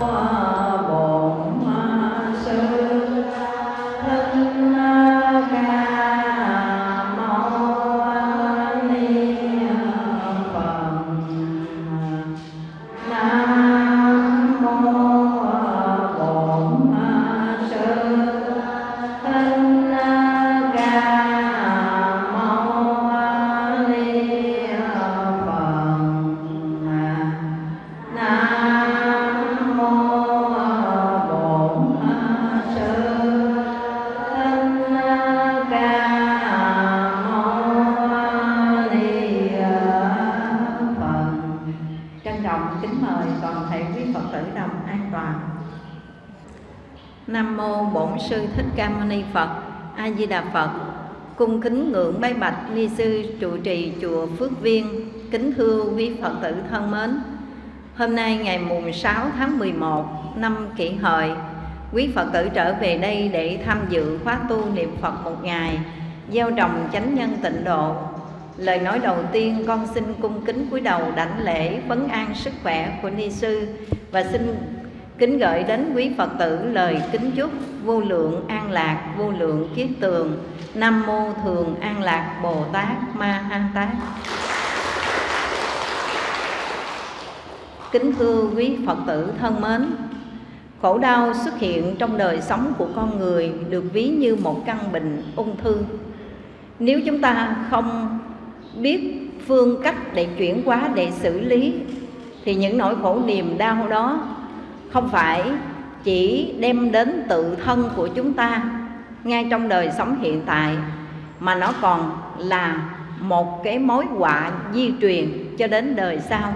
sư ni phật, a di đà phật. Cung kính ngưỡng bái bạch ni sư trụ trì chùa phước viên, kính thưa quý phật tử thân mến. Hôm nay ngày mùng 6 tháng 11 năm kỷ hợi, quý phật tử trở về đây để tham dự khóa tu niệm phật một ngày, gieo trồng chánh nhân tịnh độ. Lời nói đầu tiên, con xin cung kính cúi đầu đảnh lễ vấn an sức khỏe của ni sư và xin Kính gửi đến quý Phật tử lời kính chúc vô lượng an lạc, vô lượng kiết tường. Nam mô Thường An Lạc Bồ Tát Ma Ha Tát. Kính thưa quý Phật tử thân mến, khổ đau xuất hiện trong đời sống của con người được ví như một căn bệnh ung thư. Nếu chúng ta không biết phương cách để chuyển hóa để xử lý thì những nỗi khổ niềm đau đó không phải chỉ đem đến tự thân của chúng ta ngay trong đời sống hiện tại, mà nó còn là một cái mối họa di truyền cho đến đời sau.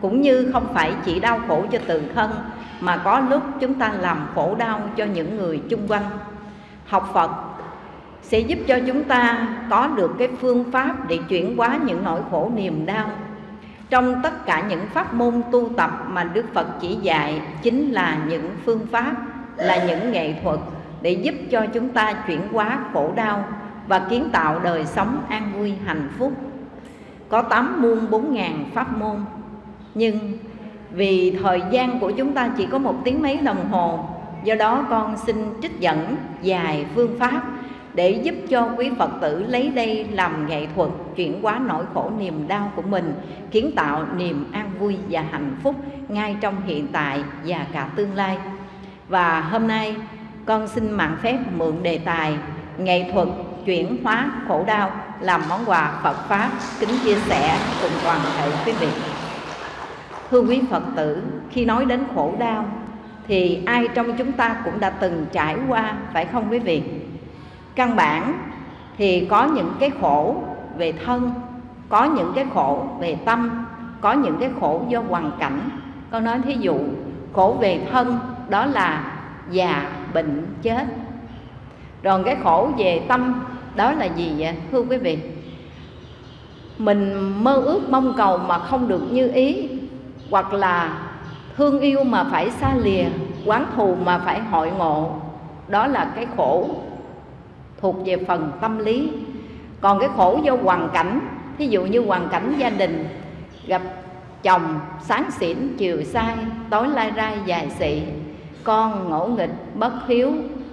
Cũng như không phải chỉ đau khổ cho tự thân, mà có lúc chúng ta làm khổ đau cho những người chung quanh. Học phật sẽ giúp cho chúng ta có được cái phương pháp để chuyển hóa những nỗi khổ niềm đau trong tất cả những pháp môn tu tập mà Đức Phật chỉ dạy chính là những phương pháp, là những nghệ thuật để giúp cho chúng ta chuyển hóa khổ đau và kiến tạo đời sống an vui hạnh phúc. Có tám muôn bốn ngàn pháp môn, nhưng vì thời gian của chúng ta chỉ có một tiếng mấy đồng hồ, do đó con xin trích dẫn vài phương pháp để giúp cho quý Phật tử lấy đây làm nghệ thuật chuyển hóa nỗi khổ niềm đau của mình, kiến tạo niềm an vui và hạnh phúc ngay trong hiện tại và cả tương lai. Và hôm nay con xin mạng phép mượn đề tài nghệ thuật chuyển hóa khổ đau làm món quà Phật Pháp kính chia sẻ cùng toàn thể quý vị. Thưa quý Phật tử, khi nói đến khổ đau thì ai trong chúng ta cũng đã từng trải qua phải không quý vị? Căn bản thì có những cái khổ về thân, có những cái khổ về tâm, có những cái khổ do hoàn cảnh. Con nói thí dụ, khổ về thân, đó là già, bệnh, chết. Rồi cái khổ về tâm, đó là gì vậy, thưa quý vị? Mình mơ ước, mong cầu mà không được như ý, hoặc là thương yêu mà phải xa lìa, quán thù mà phải hội ngộ, đó là cái khổ thuộc về phần tâm lý. Còn cái khổ do hoàn cảnh, thí dụ như hoàn cảnh gia đình, gặp chồng sáng xỉn, chiều sai, tối lai rai, dài xị, con ngỗ nghịch, bất hiếu,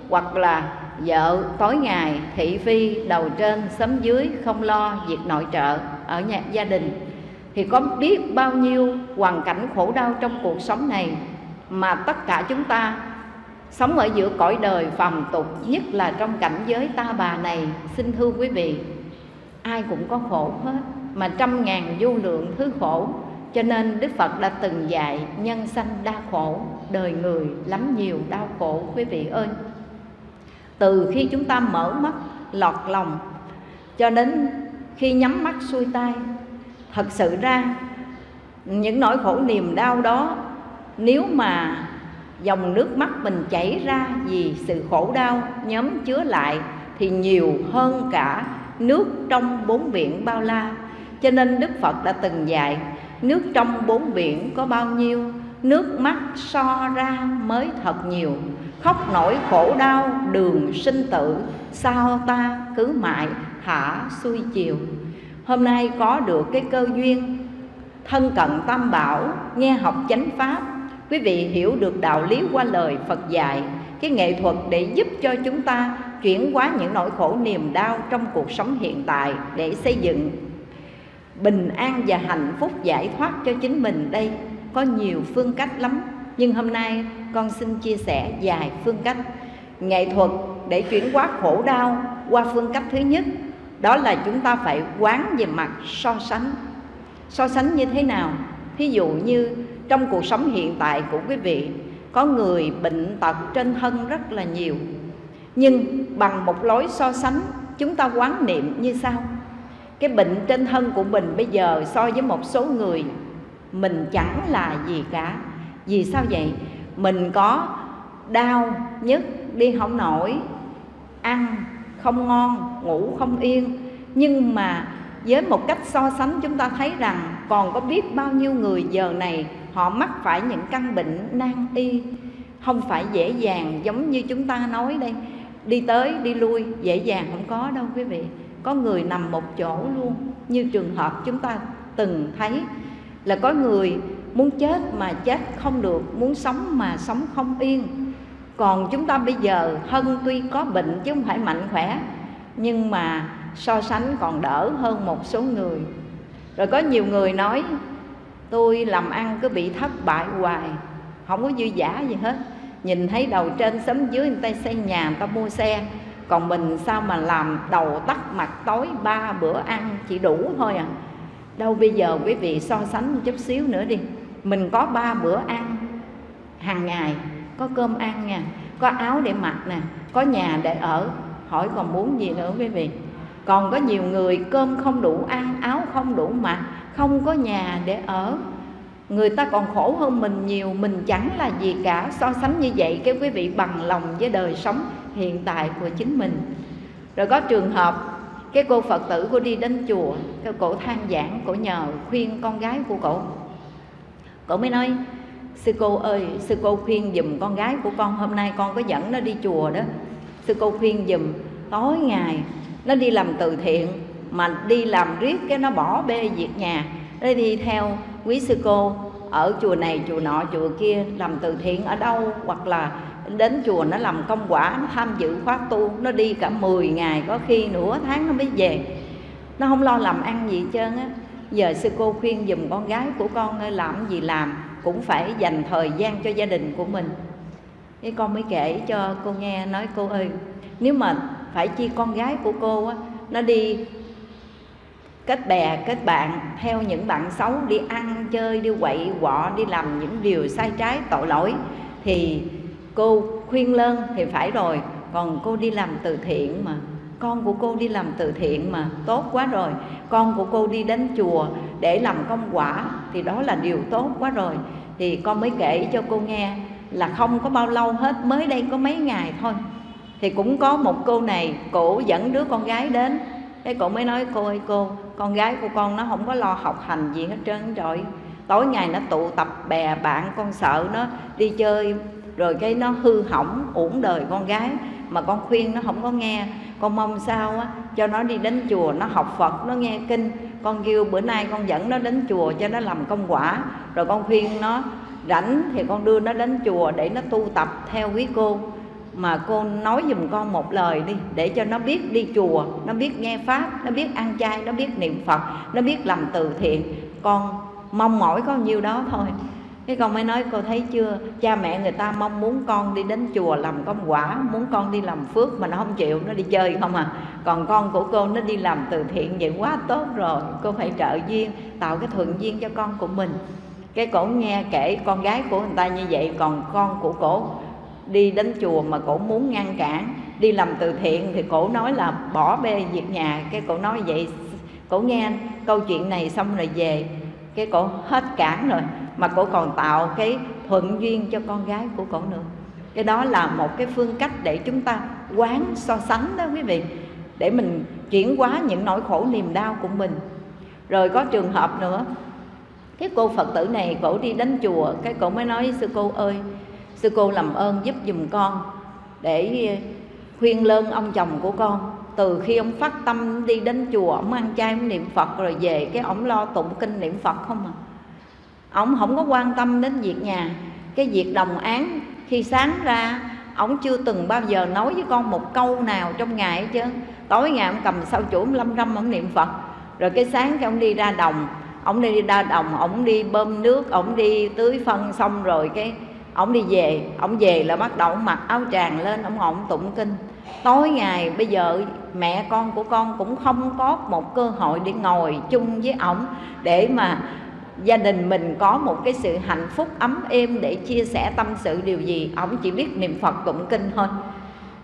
hoặc là vợ tối ngày, thị phi, đầu trên sấm dưới, không lo việc nội trợ ở nhà, gia đình, thì có biết bao nhiêu hoàn cảnh khổ đau trong cuộc sống này mà tất cả chúng ta Sống ở giữa cõi đời phàm tục, Nhất là trong cảnh giới ta bà này. Xin thưa quý vị, Ai cũng có khổ hết, Mà trăm ngàn vô lượng thứ khổ. Cho nên Đức Phật đã từng dạy, Nhân sanh đa khổ, Đời người lắm nhiều đau khổ, Quý vị ơi. Từ khi chúng ta mở mắt, lọt lòng, Cho đến khi nhắm mắt xuôi tay, Thật sự ra, Những nỗi khổ niềm đau đó, Nếu mà dòng nước mắt mình chảy ra vì sự khổ đau, nhóm chứa lại thì nhiều hơn cả nước trong bốn biển bao la. Cho nên đức phật đã từng dạy, nước trong bốn biển có bao nhiêu, nước mắt so ra mới thật nhiều. Khóc nổi khổ đau, đường sinh tử, sao ta cứ mãi thả xuôi chiều. Hôm nay có được cái cơ duyên thân cận tam bảo, nghe học chánh pháp quý vị hiểu được đạo lý qua lời Phật dạy, cái nghệ thuật để giúp cho chúng ta chuyển hóa những nỗi khổ niềm đau trong cuộc sống hiện tại để xây dựng. Bình an và hạnh phúc giải thoát cho chính mình đây. Có nhiều phương cách lắm, nhưng hôm nay con xin chia sẻ vài phương cách. Nghệ thuật để chuyển hóa khổ đau qua phương cách thứ nhất, đó là chúng ta phải quán về mặt so sánh. So sánh như thế nào? Thí dụ như trong cuộc sống hiện tại của quý vị. Có người bệnh tật trên thân rất là nhiều. Nhưng bằng một lối so sánh, chúng ta quán niệm như sau. Cái bệnh trên thân của mình bây giờ so với một số người, mình chẳng là gì cả. Vì sao vậy? Mình có đau nhức, đi không nổi, ăn không ngon, ngủ không yên. Nhưng mà với một cách so sánh, chúng ta thấy rằng còn có biết bao nhiêu người giờ này họ mắc phải những căn bệnh nan y. Không phải dễ dàng giống như chúng ta nói đây. Đi tới, đi lui, dễ dàng không có đâu quý vị. Có người nằm một chỗ luôn. Như trường hợp chúng ta từng thấy là có người muốn chết mà chết không được, muốn sống mà sống không yên. Còn chúng ta bây giờ, hân tuy có bệnh chứ không phải mạnh khỏe, nhưng mà so sánh còn đỡ hơn một số người. Rồi có nhiều người nói tôi làm ăn cứ bị thất bại hoài. Không có dư giả gì hết. Nhìn thấy đầu trên sớm dưới người ta xây nhà, người ta mua xe. Còn mình sao mà làm đầu tắt mặt tối ba bữa ăn chỉ đủ thôi à? Đâu bây giờ quý vị so sánh một chút xíu nữa đi. Mình có ba bữa ăn hàng ngày, có cơm ăn nha, có áo để mặc nè, có nhà để ở. Hỏi còn muốn gì nữa quý vị? Còn có nhiều người cơm không đủ ăn, áo không đủ mặc không có nhà để ở. Người ta còn khổ hơn mình nhiều, mình chẳng là gì cả. So sánh như vậy, cái quý vị bằng lòng với đời sống hiện tại của chính mình. Rồi có trường hợp, cái cô phật tử cô đi đến chùa, cái cổ than giảng cổ nhờ khuyên con gái của cổ. Cổ mới nói, sư cô ơi, sư cô khuyên giùm con gái của con, hôm nay con có dẫn nó đi chùa đó. Sư cô khuyên giùm, tối ngày nó đi làm từ thiện mà đi làm riết cái nó bỏ bê việc nhà. Để đi theo quý sư cô, ở chùa này, chùa nọ, chùa kia, làm từ thiện ở đâu? Hoặc là đến chùa nó làm công quả, nó tham dự khóa tu, nó đi cả 10 ngày, có khi nửa tháng nó mới về. Nó không lo làm ăn gì hết trơn á. Giờ sư cô khuyên dùm con gái của con ơi làm gì làm, cũng phải dành thời gian cho gia đình của mình. Cái con mới kể cho cô nghe, nói, cô ơi, nếu mà phải chi con gái của cô á, nó đi kết bè, kết bạn theo những bạn xấu đi ăn, chơi, đi quậy quọ, đi làm những điều sai trái, tội lỗi thì cô khuyên lơn thì phải rồi. Còn cô đi làm từ thiện mà, con của cô đi làm từ thiện mà, tốt quá rồi. Con của cô đi đến chùa để làm công quả thì đó là điều tốt quá rồi. Thì con mới kể cho cô nghe là không có bao lâu hết, mới đây có mấy ngày thôi. Thì cũng có một cô này, cổ dẫn đứa con gái đến cái cô mới nói, cô ơi, cô, con gái của con nó không có lo học hành gì hết trơn rồi. Tối ngày nó tụ tập bè bạn con sợ nó đi chơi, rồi cái nó hư hỏng uổng đời con gái mà con khuyên nó không có nghe. Con mong sao á, cho nó đi đến chùa nó học phật, nó nghe kinh. Con kêu bữa nay con dẫn nó đến chùa cho nó làm công quả. Rồi con khuyên nó rảnh thì con đưa nó đến chùa để nó tu tập theo quý cô mà cô nói dùm con một lời đi, để cho nó biết đi chùa, nó biết nghe pháp, nó biết ăn chay, nó biết niệm phật, nó biết làm từ thiện. Con mong mỏi có nhiêu đó thôi. Cái con mới nói, cô thấy chưa? Cha mẹ người ta mong muốn con đi đến chùa làm công quả, muốn con đi làm phước mà nó không chịu, nó đi chơi không à. Còn con của cô nó đi làm từ thiện vậy quá tốt rồi, cô phải trợ duyên, tạo cái thuận duyên cho con của mình. Cái cổ nghe kể con gái của người ta như vậy, còn con của cổ đi đến chùa mà cổ muốn ngăn cản, đi làm từ thiện thì cổ nói là bỏ bê việc nhà. Cái cổ nói vậy, cổ nghe câu chuyện này xong rồi về, cái cổ hết cản rồi, mà cổ còn tạo cái thuận duyên cho con gái của cổ nữa. Cái đó là một cái phương cách để chúng ta quán so sánh đó quý vị, để mình chuyển hóa những nỗi khổ niềm đau của mình. Rồi có trường hợp nữa, cái cô phật tử này cổ đi đến chùa, cái cổ mới nói, sư cô ơi sư cô làm ơn giúp dùm con để khuyên lơn ông chồng của con. Từ khi ông phát tâm đi đến chùa, ông ăn chay ông niệm phật, rồi về cái ông lo tụng kinh niệm phật không à. Ông không có quan tâm đến việc nhà. Cái việc đồng án, khi sáng ra, ông chưa từng bao giờ nói với con một câu nào trong ngày hết chứ tối ngày ông cầm sau chủ lâm râm, ông niệm phật. Rồi cái sáng cái ông đi ra đồng, ông đi ra đồng, ông đi bơm nước, ông đi tưới phân xong rồi cái ông đi về, ông về là bắt đầu ông mặc áo tràng lên, ông ngồi ông tụng kinh. Tối ngày, bây giờ mẹ con của con cũng không có một cơ hội để ngồi chung với ổng để mà gia đình mình có một cái sự hạnh phúc ấm êm để chia sẻ tâm sự điều gì. Ổng chỉ biết niệm phật tụng kinh thôi.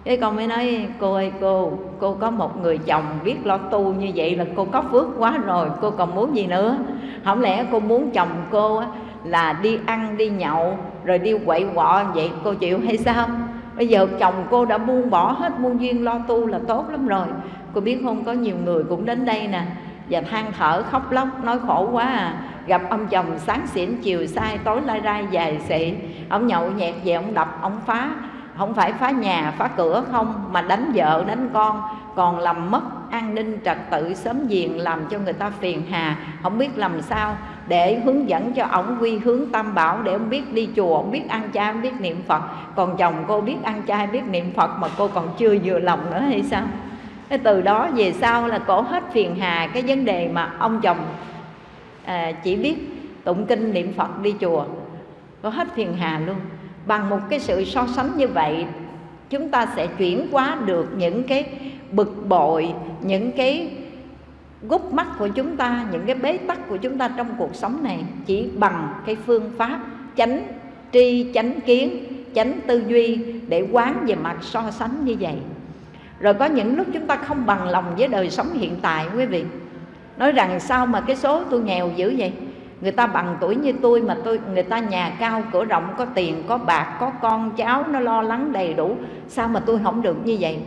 Cái con mới nói, cô ơi, cô cô có một người chồng biết lo tu như vậy là cô có phước quá rồi, cô còn muốn gì nữa? Không lẽ cô muốn chồng cô là đi ăn, đi nhậu rồi đi quậy quọ vậy, cô chịu hay sao? Bây giờ chồng cô đã buông bỏ hết muôn duyên lo tu là tốt lắm rồi. Cô biết không, có nhiều người cũng đến đây nè, và than thở khóc lóc, nói khổ quá à. Gặp ông chồng sáng xỉn, chiều sai, tối lai rai, dài xị ông nhậu nhẹt về, ông đập, ông phá. Không phải phá nhà, phá cửa không, mà đánh vợ, đánh con. Còn làm mất an ninh, trật tự, sớm diền làm cho người ta phiền hà. Không biết làm sao để hướng dẫn cho ổng quy hướng tam bảo để ông biết đi chùa ông biết ăn chay ông biết niệm phật. Còn chồng cô biết ăn chay biết niệm phật mà cô còn chưa vừa lòng nữa hay sao? Cái từ đó về sau là cổ hết phiền hà cái vấn đề mà ông chồng à, chỉ biết tụng kinh niệm phật đi chùa. Có hết phiền hà luôn. Bằng một cái sự so sánh như vậy chúng ta sẽ chuyển hóa được những cái bực bội những cái gút mắt của chúng ta những cái bế tắc của chúng ta trong cuộc sống này chỉ bằng cái phương pháp chánh tri chánh kiến chánh tư duy để quán về mặt so sánh như vậy. Rồi có những lúc chúng ta không bằng lòng với đời sống hiện tại quý vị. Nói rằng sao mà cái số tôi nghèo dữ vậy? Người ta bằng tuổi như tôi mà tôi người ta nhà cao cửa rộng có tiền có bạc có con cháu nó lo lắng đầy đủ. Sao mà tôi không được như vậy?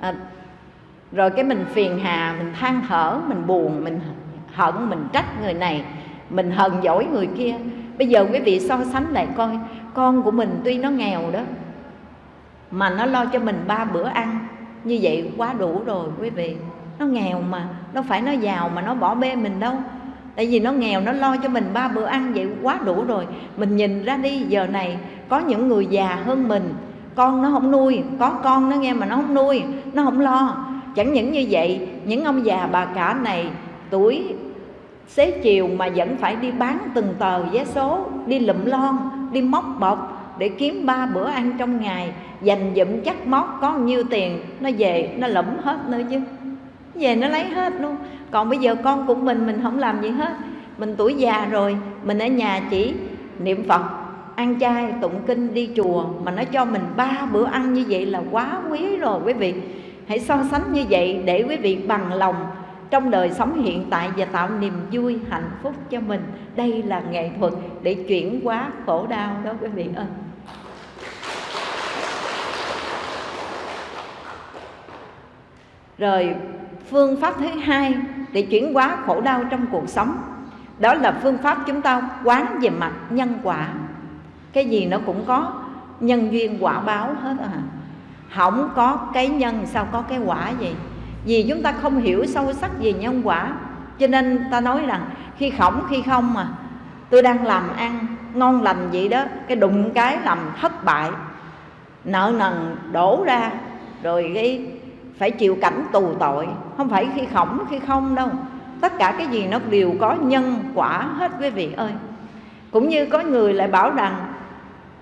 À, rồi cái mình phiền hà, mình than thở, mình buồn, mình hận, mình trách người này, mình hờn dỗi người kia. Bây giờ quý vị so sánh lại coi, con của mình tuy nó nghèo đó, mà nó lo cho mình ba bữa ăn. Như vậy quá đủ rồi quý vị. Nó nghèo mà, nó phải nó giàu mà nó bỏ bê mình đâu. Tại vì nó nghèo, nó lo cho mình ba bữa ăn, vậy quá đủ rồi. Mình nhìn ra đi, giờ này có những người già hơn mình. Con nó không nuôi, có con nó nghe mà nó không nuôi, nó không lo chẳng những như vậy, những ông già bà cả này, tuổi xế chiều mà vẫn phải đi bán từng tờ vé số, đi lụm lon, đi móc bọc để kiếm ba bữa ăn trong ngày, dành dụm chắc móc có nhiêu tiền, nó về, nó lụm hết nữa chứ. Về nó lấy hết luôn. Còn bây giờ con của mình mình không làm gì hết. Mình tuổi già rồi, mình ở nhà chỉ niệm phật, ăn chay, tụng kinh, đi chùa, mà nó cho mình ba bữa ăn như vậy là quá quý rồi quý vị hãy so sánh như vậy để quý vị bằng lòng trong đời sống hiện tại và tạo niềm vui, hạnh phúc cho mình. Đây là nghệ thuật để chuyển hóa khổ đau đó quý vị ơi. Rồi, phương pháp thứ hai để chuyển hóa khổ đau trong cuộc sống, đó là phương pháp chúng ta quán về mặt nhân quả. Cái gì nó cũng có nhân duyên quả báo hết à không có cái nhân sao có cái quả gì vì chúng ta không hiểu sâu sắc về nhân quả, cho nên ta nói rằng khi khổng, khi không mà. Tôi đang làm ăn, ngon lành vậy đó, cái đụng cái làm thất bại. Nợ nần đổ ra, rồi cái phải chịu cảnh tù tội. Không phải khi khổng, khi không đâu. Tất cả cái gì nó đều có nhân quả hết quý vị ơi. Cũng như có người lại bảo rằng,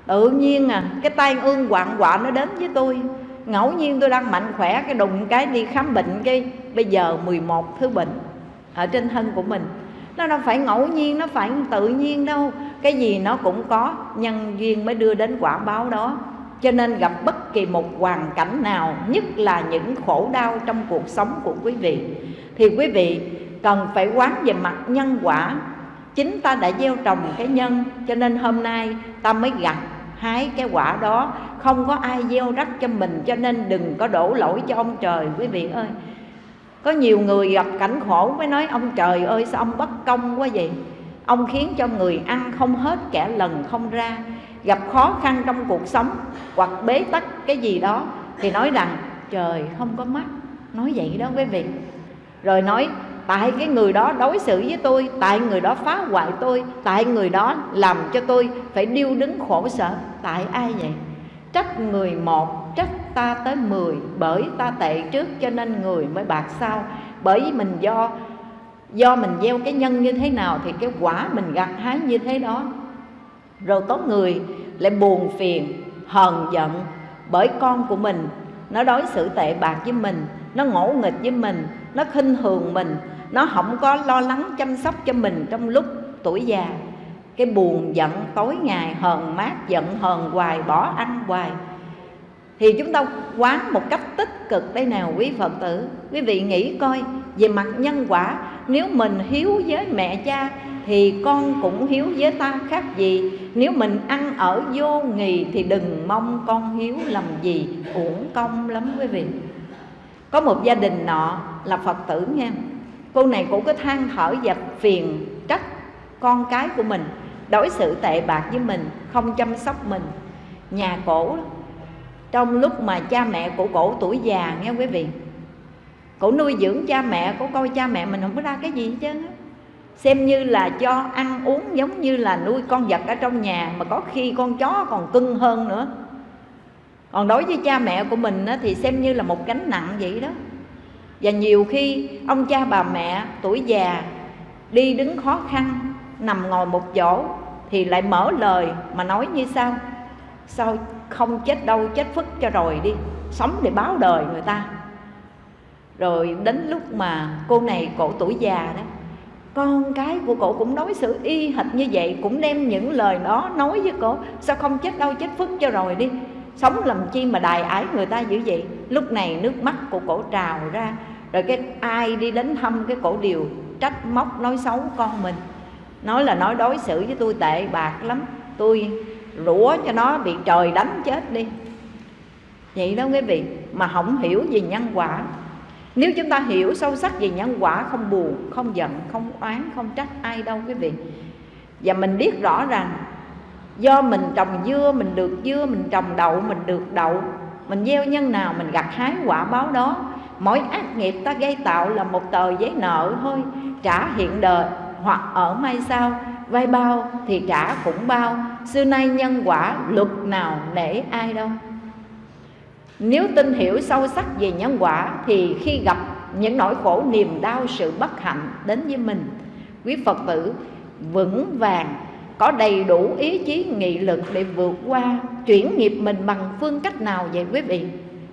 tự nhiên à cái tai ương quạng quạ nó đến với tôi ngẫu nhiên tôi đang mạnh khỏe, cái đùng cái đi khám bệnh cái bây giờ 11 thứ bệnh ở trên thân của mình. Nó đâu phải ngẫu nhiên, nó phải tự nhiên đâu. Cái gì nó cũng có, nhân duyên mới đưa đến quả báo đó. Cho nên gặp bất kỳ một hoàn cảnh nào, nhất là những khổ đau trong cuộc sống của quý vị, thì quý vị cần phải quán về mặt nhân quả. Chính ta đã gieo trồng cái nhân, cho nên hôm nay ta mới gặp hái cái quả đó. Không có ai gieo rắc cho mình, cho nên đừng có đổ lỗi cho ông trời, quý vị ơi. Có nhiều người gặp cảnh khổ, mới nói, ông trời ơi, sao ông bất công quá vậy? Ông khiến cho người ăn không hết, kẻ lần không ra. Gặp khó khăn trong cuộc sống, hoặc bế tắc cái gì đó, thì nói rằng, trời, không có mắt. Nói vậy đó, quý vị. Rồi nói tại cái người đó đối xử với tôi, tại người đó phá hoại tôi, tại người đó làm cho tôi phải điêu đứng khổ sở. Tại ai vậy? Trách người một, trách ta tới mười, bởi ta tệ trước cho nên người mới bạc sau bởi vì mình do do mình gieo cái nhân như thế nào thì cái quả mình gặt hái như thế đó. Rồi có người lại buồn phiền, hờn giận, bởi con của mình, nó đối xử tệ bạc với mình, nó ngỗ nghịch với mình, nó khinh thường mình nó không có lo lắng chăm sóc cho mình trong lúc tuổi già. Cái buồn giận, tối ngày hờn mát, giận hờn hoài, bỏ ăn hoài. Thì chúng ta quán một cách tích cực đây nào, quý phật tử. Quý vị nghĩ coi, về mặt nhân quả, nếu mình hiếu với mẹ cha thì con cũng hiếu với ta khác gì. Nếu mình ăn ở vô nghì thì đừng mong con hiếu làm gì, uổng công lắm quý vị. Có một gia đình nọ là phật tử nghe cô này cũng có than thở và phiền trách con cái của mình. Đối xử tệ bạc với mình, không chăm sóc mình. Nhà cổ, trong lúc mà cha mẹ của cổ tuổi già, nghe quý vị? Cổ nuôi dưỡng cha mẹ, cổ coi cha mẹ mình không có ra cái gì hết trơn xem như là cho ăn uống giống như là nuôi con vật ở trong nhà, mà có khi con chó còn cưng hơn nữa. Còn đối với cha mẹ của mình thì xem như là một gánh nặng vậy đó và nhiều khi, ông cha bà mẹ, tuổi già, đi đứng khó khăn, nằm ngồi một chỗ, thì lại mở lời mà nói như sau. Sao không chết đâu, chết phức cho rồi đi, sống để báo đời người ta. Rồi đến lúc mà cô này cổ tuổi già đó, con cái của cổ cũng đối xử y hệt như vậy, cũng đem những lời đó nói với cổ. Sao không chết đâu, chết phức cho rồi đi, sống làm chi mà đài ái người ta dữ vậy? Lúc này nước mắt của cổ trào ra rồi cái ai đi đến thăm cái cổ điều, trách móc, nói xấu con mình. Nói là nói đối xử với tôi tệ bạc lắm. Tôi rủa cho nó bị trời đánh chết đi. Vậy đó quý vị, mà không hiểu về nhân quả. Nếu chúng ta hiểu sâu sắc về nhân quả, không buồn, không giận, không oán, không trách ai đâu quý vị. Và mình biết rõ rằng do mình trồng dưa, mình được dưa, mình trồng đậu, mình được đậu, mình gieo nhân nào, mình gặt hái quả báo đó mỗi ác nghiệp ta gây tạo là một tờ giấy nợ thôi. Trả hiện đời hoặc ở mai sau vay bao thì trả cũng bao. Xưa nay nhân quả luật nào nể ai đâu. Nếu tin hiểu sâu sắc về nhân quả thì khi gặp những nỗi khổ niềm đau, sự bất hạnh đến với mình, quý phật tử vững vàng, có đầy đủ ý chí nghị lực để vượt qua chuyển nghiệp mình bằng phương cách nào vậy quý vị?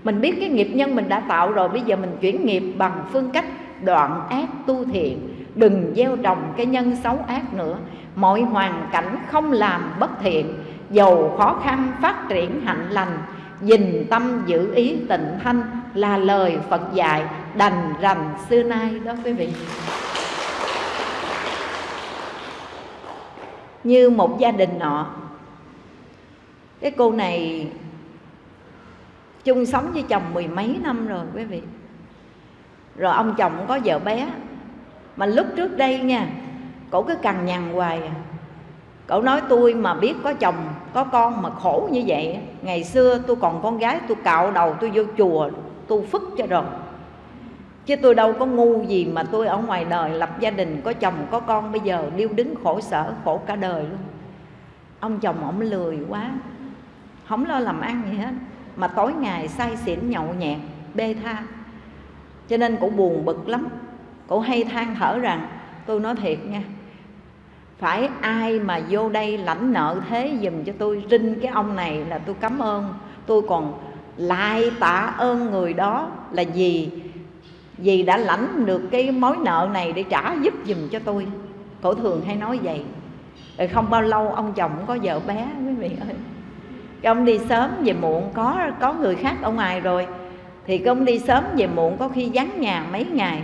Mình biết cái nghiệp nhân mình đã tạo rồi, bây giờ mình chuyển nghiệp bằng phương cách đoạn ác tu thiện. Đừng gieo trồng cái nhân xấu ác nữa. Mọi hoàn cảnh không làm bất thiện. Dầu khó khăn, phát triển hạnh lành. Dình tâm giữ ý tịnh thanh là lời phật dạy đành rành xưa nay đó quý vị. Như một gia đình nọ. Cái cô này chung sống với chồng mười mấy năm rồi, quý vị. Rồi ông chồng có vợ bé. Mà lúc trước đây nha, cổ cứ cằn nhằn hoài à. Cậu nói tôi mà biết có chồng, có con mà khổ như vậy ngày xưa tôi còn con gái, tôi cạo đầu tôi vô chùa, tôi phức cho rồi. Chứ tôi đâu có ngu gì mà tôi ở ngoài đời lập gia đình, có chồng, có con, bây giờ điêu đứng khổ sở, khổ cả đời luôn. Ông chồng ổng lười quá, không lo làm ăn gì hết mà tối ngày say xỉn nhậu nhẹt, bê tha. Cho nên cũng buồn bực lắm. Cổ hay than thở rằng, tôi nói thiệt nha, phải ai mà vô đây lãnh nợ thế dùm cho tôi rinh cái ông này là tôi cảm ơn. Tôi còn lại tạ ơn người đó là gì vì đã lãnh được cái mối nợ này để trả giúp dùm cho tôi. Cổ thường hay nói vậy. Rồi không bao lâu, ông chồng có vợ bé, quý vị ơi cái ông đi sớm về muộn, có có người khác ở ngoài rồi. Thì cái ông đi sớm về muộn có khi vắng nhà mấy ngày.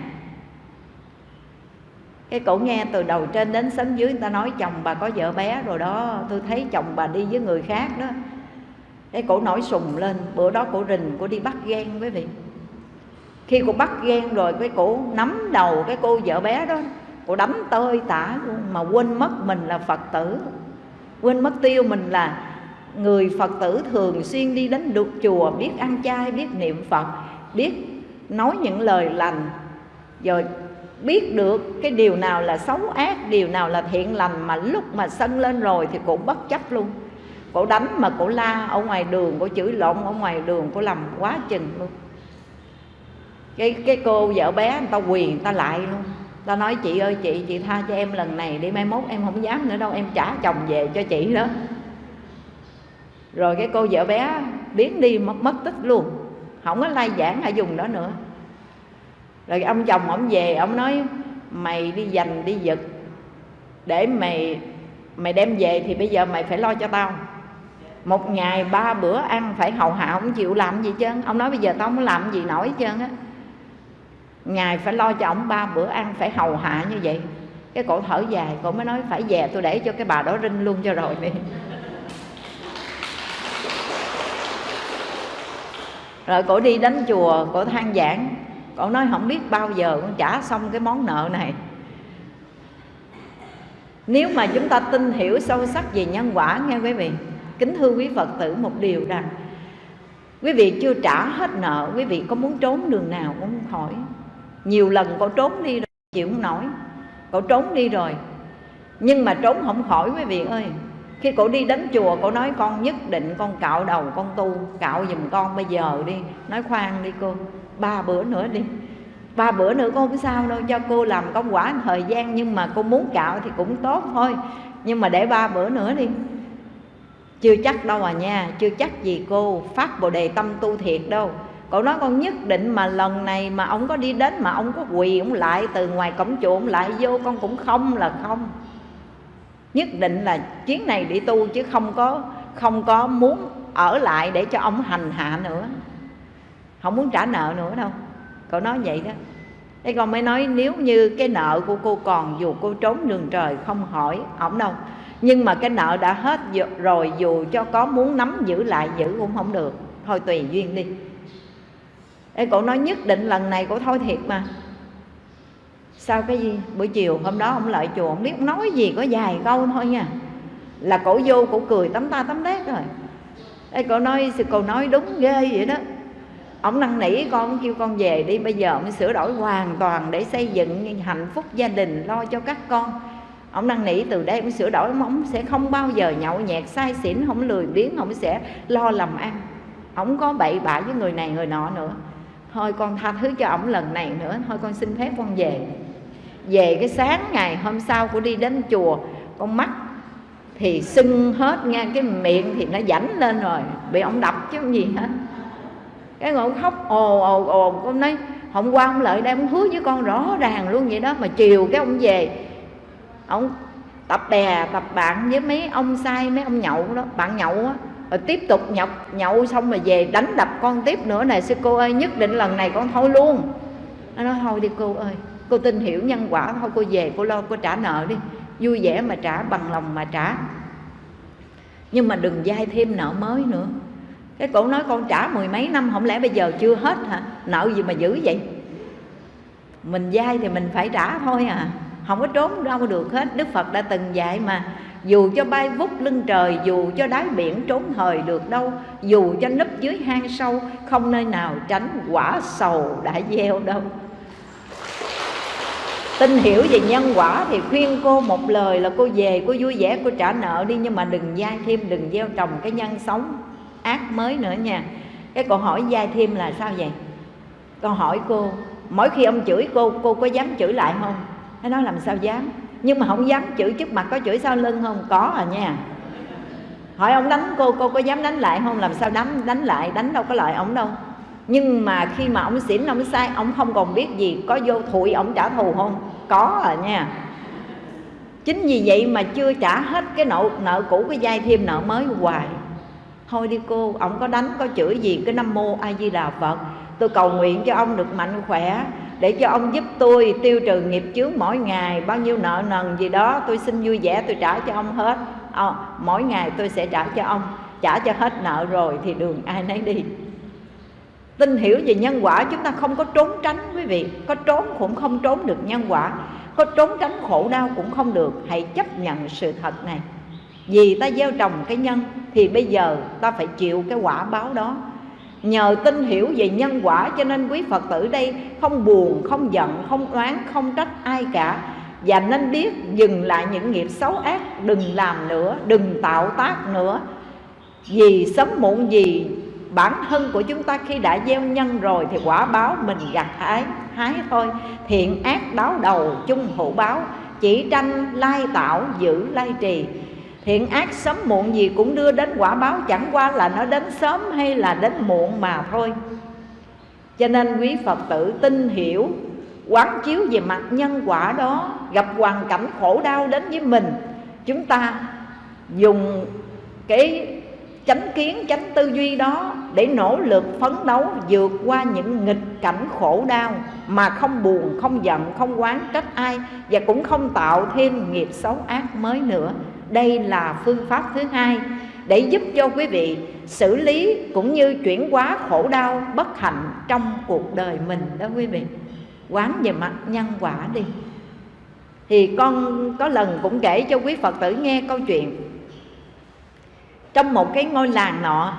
Cái cổ nghe từ đầu trên đến sớm dưới, người ta nói chồng bà có vợ bé rồi đó. Tôi thấy chồng bà đi với người khác đó. Cái cổ nổi sùng lên. Bữa đó cổ rình, cổ đi bắt ghen quý vị. Khi cô bắt ghen rồi, cái cổ nắm đầu cái cô vợ bé đó, cổ đấm tơi tả luôn. Mà quên mất mình là phật tử. Quên mất tiêu mình là người phật tử thường xuyên đi đến đục chùa, biết ăn chay, biết niệm phật, biết nói những lời lành. Rồi biết được cái điều nào là xấu ác, điều nào là thiện lành mà lúc mà sân lên rồi thì cũng bất chấp luôn. Cổ đánh mà cổ la ở ngoài đường, cổ chửi lộn ở ngoài đường, cổ làm quá chừng luôn. Cái cái cô vợ bé người ta quyền người ta lại luôn. Ta nói, chị ơi, chị chị tha cho em lần này đi, mai mốt em không dám nữa đâu, em trả chồng về cho chị đó rồi cái cô vợ bé biến đi, mất mất tích luôn. Không có lai giảng ở dùng đó nữa. Rồi ông chồng ông về, ông nói, mày đi dành đi giật. Để mày mày đem về thì bây giờ mày phải lo cho tao. Một ngày ba bữa ăn phải hầu hạ không chịu làm gì chứ? Ông nói bây giờ tao không làm gì nổi chứ á. Ngài phải lo cho ông ba bữa ăn phải hầu hạ như vậy. Cái cổ thở dài, cổ mới nói, phải về tôi để cho cái bà đó rinh luôn cho rồi. đi rồi cổ đi đến chùa, cổ than giảng. Cổ nói không biết bao giờ con trả xong cái món nợ này. Nếu mà chúng ta tin hiểu sâu sắc về nhân quả, nghe quý vị, kính thưa quý phật tử một điều rằng, quý vị chưa trả hết nợ, quý vị có muốn trốn đường nào cũng khỏi. nhiều lần cổ trốn đi rồi, chịu không nổi. Cổ trốn đi rồi, nhưng mà trốn không khỏi, quý vị ơi khi cổ đi đến chùa, cổ nói, con nhất định con cạo đầu, con tu, cạo giùm con bây giờ đi. Nói khoan đi cô, ba bữa nữa đi. Ba bữa nữa con không sao đâu, cho cô làm công quả thời gian, nhưng mà cô muốn cạo thì cũng tốt thôi. Nhưng mà để ba bữa nữa đi. Chưa chắc đâu à nha, chưa chắc gì cô, phát bồ đề tâm tu thiệt đâu. Cậu nói, con nhất định mà lần này mà ông có đi đến mà ông có quỳ ông lại từ ngoài cổng chùa ông lại vô, con cũng không là không nhất định là chuyến này đi tu chứ không có không có muốn ở lại để cho ông hành hạ nữa. Không muốn trả nợ nữa đâu. Cậu nói vậy đó. Thế con mới nói nếu như cái nợ của cô còn dù cô trốn đường trời không hỏi ổng đâu. Nhưng mà cái nợ đã hết rồi dù cho có muốn nắm giữ lại giữ cũng không được. Thôi tùy duyên đi. Ê, cậu nói nhất định lần này cậu thôi thiệt mà. Sao cái gì? Buổi chiều hôm đó ông lại chùa Ông biết ông nói gì có vài câu thôi nha. Là cổ vô cổ cười tấm ta tấm đét rồi. Ê, cổ nói cô nói đúng ghê vậy đó. Ông năn nỉ con kêu con về đi bây giờ ông sửa đổi hoàn toàn để xây dựng hạnh phúc gia đình lo cho các con. Ông năn nỉ từ đây ông sửa đổi ông sẽ không bao giờ nhậu nhẹt sai xỉn không lười biếng ông sẽ lo làm ăn. Ông có bậy bạ với người này người nọ nữa. Thôi con tha thứ cho ổng lần này nữa thôi con xin phép con về về cái sáng ngày hôm sau của đi đến chùa, con mắt thì sưng hết nha cái miệng thì nó rảnh lên rồi, bị ông đập chứ không gì hết. Cái ngồi khóc ồ ồ ồ, con nói, hôm qua ông lợi đây ông hứa với con rõ ràng luôn vậy đó, mà chiều cái ông về, ông tập bè, tập bạn với mấy ông sai, mấy ông nhậu đó, bạn nhậu á, rồi tiếp tục nhậu nhậu xong rồi về đánh đập con tiếp nữa. Này, sư cô ơi, nhất định lần này con thôi luôn. Nó nói, thôi đi cô ơi cô tin hiểu nhân quả, thôi cô về, cô lo, cô trả nợ đi. Vui vẻ mà trả, bằng lòng mà trả. Nhưng mà đừng dai thêm nợ mới nữa. Cái cổ nói con trả mười mấy năm, không lẽ bây giờ chưa hết hả? Nợ gì mà giữ vậy? Mình dai thì mình phải trả thôi à. Không có trốn đâu được hết. Đức phật đã từng dạy mà, dù cho bay vút lưng trời, dù cho đáy biển trốn thời được đâu, dù cho nấp dưới hang sâu, không nơi nào tránh quả sầu đã gieo đâu tin hiểu về nhân quả thì khuyên cô một lời là cô về, cô vui vẻ, cô trả nợ đi, nhưng mà đừng dai thêm, đừng gieo trồng cái nhân sống ác mới nữa nha. Cái câu hỏi dai thêm là sao vậy? Câu hỏi cô, mỗi khi ông chửi cô cô có dám chửi lại không? Nó nói làm sao dám? Nhưng mà không dám chửi trước mặt có chửi sau lưng không? Có à nha. Hỏi ông đánh cô cô có dám đánh lại không? Làm sao đánh đánh lại, đánh đâu có lợi ông đâu nhưng mà khi mà ông xỉn ông sai ông không còn biết gì có vô thụi ông trả thù không? Có à nha. Chính vì vậy mà chưa trả hết cái nợ nợ cũ cái dai thêm nợ mới hoài. Thôi đi cô ông có đánh có chửi gì cái nam mô a di đà phật. Tôi cầu nguyện cho ông được mạnh khỏe để cho ông giúp tôi tiêu trừ nghiệp chướng mỗi ngày. Bao nhiêu nợ nần gì đó tôi xin vui vẻ tôi trả cho ông hết. À, mỗi ngày tôi sẽ trả cho ông. Trả cho hết nợ rồi thì đường ai nấy đi tin hiểu về nhân quả, chúng ta không có trốn tránh, quý vị. Có trốn cũng không trốn được nhân quả. Có trốn tránh khổ đau cũng không được. Hãy chấp nhận sự thật này. Vì ta gieo trồng cái nhân, thì bây giờ ta phải chịu cái quả báo đó. Nhờ tin hiểu về nhân quả, cho nên quý phật tử đây không buồn, không giận, không oán, không trách ai cả. Và nên biết dừng lại những nghiệp xấu ác, đừng làm nữa, đừng tạo tác nữa. Vì sớm muộn gì bản thân của chúng ta khi đã gieo nhân rồi thì quả báo mình gặt hái hái thôi. Thiện ác đáo đầu, chung hữu báo, chỉ tranh, lai tạo, giữ, lai trì. Thiện ác sớm muộn gì cũng đưa đến quả báo, chẳng qua là nó đến sớm hay là đến muộn mà thôi. Cho nên quý phật tử tin hiểu, quán chiếu về mặt nhân quả đó, gặp hoàn cảnh khổ đau đến với mình, chúng ta dùng cái chánh kiến, chánh tư duy đó để nỗ lực phấn đấu vượt qua những nghịch cảnh khổ đau mà không buồn, không giận, không quán trách ai và cũng không tạo thêm nghiệp xấu ác mới nữa. Đây là phương pháp thứ hai để giúp cho quý vị xử lý cũng như chuyển hóa khổ đau, bất hạnh trong cuộc đời mình đó quý vị. Quán về mặt nhân quả đi. Thì con có lần cũng kể cho quý phật tử nghe câu chuyện trong một cái ngôi làng nọ,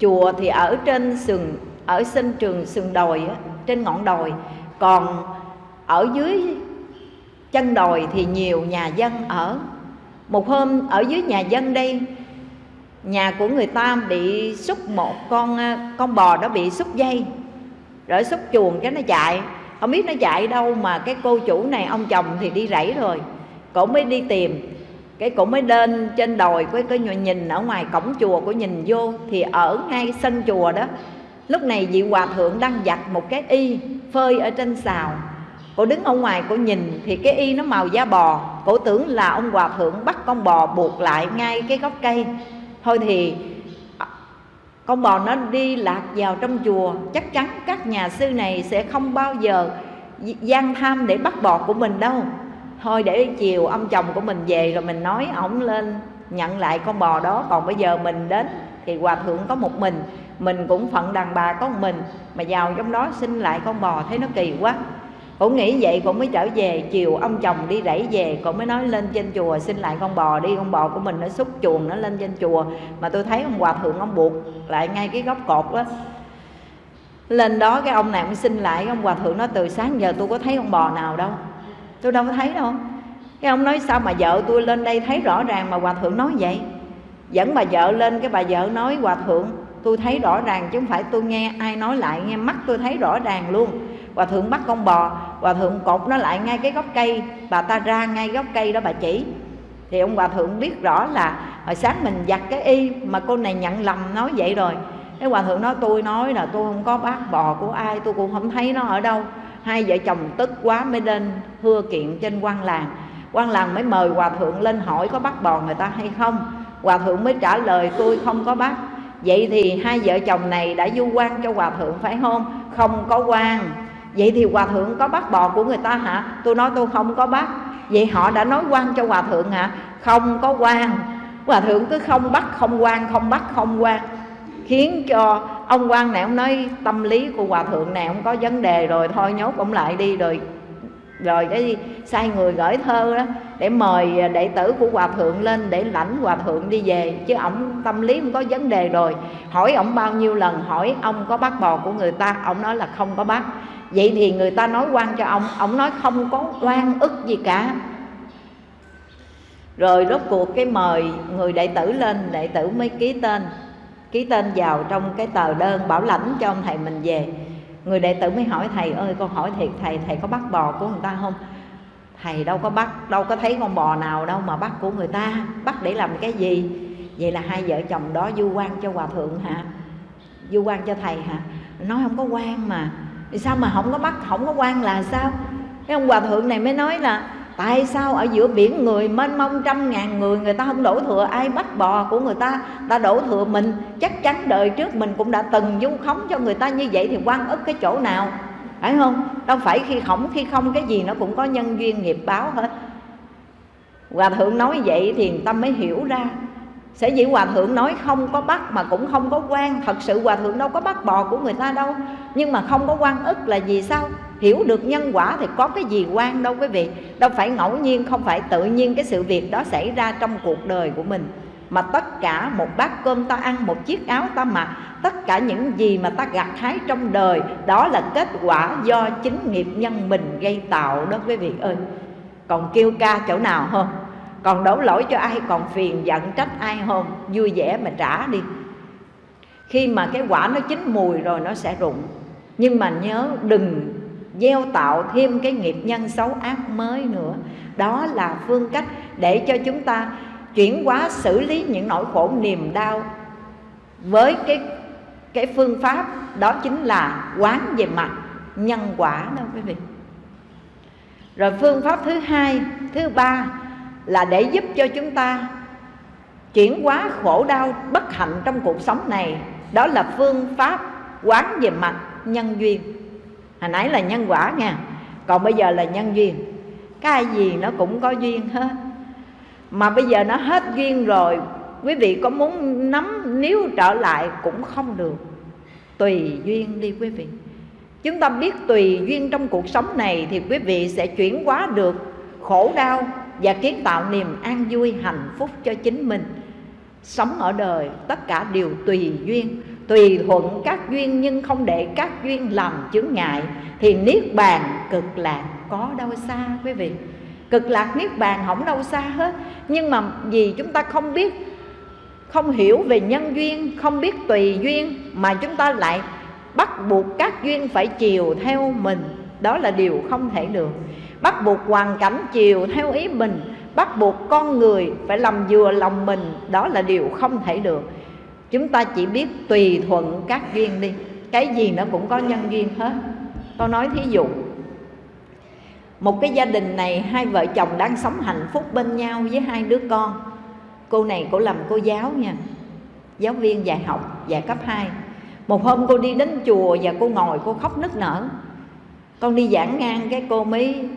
chùa thì ở trên sườn ở sân trường sườn đồi trên ngọn đồi. Còn ở dưới chân đồi thì nhiều nhà dân ở. Một hôm ở dưới nhà dân đây, nhà của người ta bị xúc một con à, con bò đó bị xúc dây, rồi xúc chuồng cái nó chạy. Không biết nó chạy đâu mà cái cô chủ này, ông chồng thì đi rẫy rồi, cổ mới đi tìm cái cổ mới lên trên đồi với cái nhìn ở ngoài cổng chùa của nhìn vô thì ở ngay sân chùa đó. Lúc này vị hòa thượng đang giặt một cái y phơi ở trên xào cô đứng ở ngoài, cô nhìn thì cái y nó màu da bò. Cổ tưởng là ông hòa thượng bắt con bò buộc lại ngay cái gốc cây. Thôi thì, con bò nó đi lạc vào trong chùa. Chắc chắn các nhà sư này sẽ không bao giờ gian tham để bắt bò của mình đâu thôi để chiều ông chồng của mình về rồi mình nói ổng lên, nhận lại con bò đó. Còn bây giờ mình đến thì hòa thượng có một mình mình cũng phận đàn bà có một mình, mà vào trong đó xin lại con bò thấy nó kỳ quá. Cũng nghĩ vậy cũng mới trở về, chiều ông chồng đi rẫy về cũng mới nói lên trên chùa xin lại con bò đi. Con bò của mình nó xúc chuồng nó lên trên chùa, mà tôi thấy ông hòa thượng ông buộc lại ngay cái góc cột đó. Lên đó cái ông này ông xin lại ông hòa thượng nó từ sáng giờ tôi có thấy con bò nào đâu tôi đâu có thấy đâu. Cái ông nói sao mà vợ tôi lên đây thấy rõ ràng mà hòa thượng nói vậy? Dẫn bà vợ lên cái bà vợ nói, hòa thượng, tôi thấy rõ ràng chứ không phải tôi nghe ai nói lại, nghe mắt tôi thấy rõ ràng luôn. Hòa thượng bắt con bò, hòa thượng cột nó lại ngay cái gốc cây, bà ta ra ngay gốc cây đó bà chỉ. Thì ông hòa thượng biết rõ là hồi sáng mình giặt cái y mà cô này nhận lầm nói vậy rồi. Cái hòa thượng nói, tôi nói là tôi không có bác bò của ai, tôi cũng không thấy nó ở đâu hai vợ chồng tức quá mới lên thưa kiện trên quan làng. Quan làng mới mời hòa thượng lên hỏi có bắt bò người ta hay không. Hòa thượng mới trả lời, tôi không có bắt. Vậy thì hai vợ chồng này đã du quan cho hòa thượng, phải không? Không có quan. Vậy thì hòa thượng có bắt bò của người ta hả? Tôi nói tôi không có bắt. Vậy họ đã nói quan cho hòa thượng hả? Không có quan. Hòa thượng cứ không bắt, không quan, không bắt, không quan khiến cho ông quan này, ông nói tâm lý của hòa thượng này ông có vấn đề rồi, thôi nhốt ông lại đi, rồi rồi cái sai người gửi thơ đó, để mời đệ tử của hòa thượng lên để lãnh hòa thượng đi về, chứ ông tâm lý không có vấn đề rồi. Hỏi ông bao nhiêu lần, hỏi ông có bắt bò của người ta ông nói là không có bắt vậy thì người ta nói quan cho ông ông nói không có oan ức gì cả. Rồi rốt cuộc cái mời người đệ tử lên, đệ tử mới ký tên ký tên vào trong cái tờ đơn bảo lãnh cho ông thầy mình về. Người đệ tử mới hỏi, thầy ơi, con hỏi thiệt, thầy thầy có bắt bò của người ta không? Thầy đâu có bắt, đâu có thấy con bò nào đâu mà bắt của người ta. Bắt để làm cái gì? Vậy là hai vợ chồng đó du quan cho hòa thượng hả? Du quan cho thầy hả? Nói không có quan mà. Thì sao mà không có bắt, không có quan là sao? Cái ông hòa thượng này mới nói là tại sao ở giữa biển người mênh mông trăm ngàn người người ta không đổ thừa ai bắt bò của người ta? Ta đổ thừa mình. Chắc chắn đời trước mình cũng đã từng dung khống cho người ta như vậy thì quan ức cái chỗ nào? Phải không? Đâu phải khi khổng, khi không, cái gì nó cũng có nhân duyên nghiệp báo hết. Hòa thượng nói vậy thì tâm mới hiểu ra sẽ dĩ hòa thượng nói không có bắt mà cũng không có quan. Thật sự hòa thượng đâu có bắt bò của người ta đâu. Nhưng mà không có quan ức là gì sao? Hiểu được nhân quả thì có cái gì quan đâu quý vị. Đâu phải ngẫu nhiên, không phải tự nhiên cái sự việc đó xảy ra trong cuộc đời của mình. Mà tất cả một bát cơm ta ăn, một chiếc áo ta mặc, tất cả những gì mà ta gặt hái trong đời, đó là kết quả do chính nghiệp nhân mình gây tạo đó quý vị ơi. Còn kêu ca chỗ nào không còn đổ lỗi cho ai còn phiền giận trách ai không vui vẻ mà trả đi. Khi mà cái quả nó chín mùi rồi nó sẽ rụng. Nhưng mà nhớ đừng gieo tạo thêm cái nghiệp nhân xấu ác mới nữa. Đó là phương cách để cho chúng ta chuyển hóa xử lý những nỗi khổ niềm đau với cái cái phương pháp, đó chính là quán về mặt nhân quả đó quý vị. Rồi phương pháp thứ hai, thứ ba là để giúp cho chúng ta chuyển hóa khổ đau bất hạnh trong cuộc sống này. Đó là phương pháp quán về mặt nhân duyên. Hồi nãy là nhân quả nha. Còn bây giờ là nhân duyên. Cái gì nó cũng có duyên hết. Mà bây giờ nó hết duyên rồi, quý vị có muốn nắm nếu trở lại cũng không được. Tùy duyên đi quý vị. Chúng ta biết tùy duyên trong cuộc sống này thì quý vị sẽ chuyển hóa được khổ đau và kiến tạo niềm an vui, hạnh phúc cho chính mình. Sống ở đời, tất cả đều tùy duyên. Tùy thuận các duyên nhưng không để các duyên làm chướng ngại, thì niết bàn cực lạc có đâu xa, quý vị. Cực lạc niết bàn không đâu xa hết. Nhưng mà vì chúng ta không biết, không hiểu về nhân duyên, không biết tùy duyên, mà chúng ta lại bắt buộc các duyên phải chiều theo mình. Đó là điều không thể được bắt buộc hoàn cảnh chiều theo ý mình, bắt buộc con người phải làm vừa lòng mình, đó là điều không thể được. Chúng ta chỉ biết tùy thuận các duyên đi. Cái gì nó cũng có nhân duyên hết. Tôi nói thí dụ, một cái gia đình này hai vợ chồng đang sống hạnh phúc bên nhau với hai đứa con. Cô này cô làm cô giáo nha, giáo viên dạy học, dạy cấp 2 một hôm cô đi đến chùa và cô ngồi, cô khóc nức nở. Con đi giảng ngang cái cô mới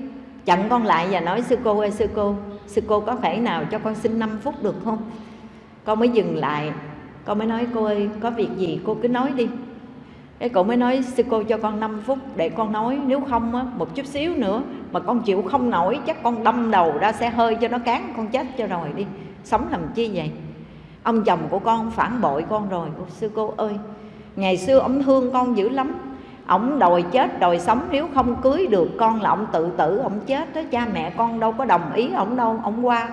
chặn con lại và nói sư cô ơi sư cô sư cô có thể nào cho con xin 5 phút được không? Con mới dừng lại. Con mới nói cô ơi có việc gì cô cứ nói đi. Cái cô mới nói sư cô cho con 5 phút để con nói nếu không á, một chút xíu nữa mà con chịu không nổi chắc con đâm đầu ra xe hơi cho nó cán con chết cho rồi đi. Sống làm chi vậy? Ông chồng của con phản bội con rồi. Sư cô ơi ngày xưa ông thương con dữ lắm ông đòi chết đòi sống, nếu không cưới được con là ông tự tử, ông chết đó. Cha mẹ con đâu có đồng ý ông đâu, ông qua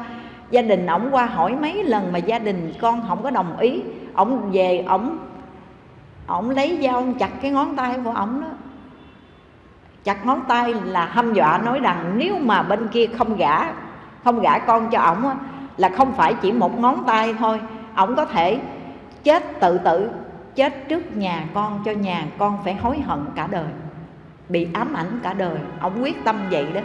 gia đình ổng qua hỏi mấy lần mà gia đình con không có đồng ý ổng về ổng ổng lấy dao chặt cái ngón tay của ổng đó. Chặt ngón tay là hâm dọa, nói rằng nếu mà bên kia không gả không gả con cho ổng là không phải chỉ một ngón tay thôi. Ổng có thể chết tự tử chết trước nhà con cho nhà con phải hối hận cả đời. Bị ám ảnh cả đời. Ông quyết tâm vậy đó.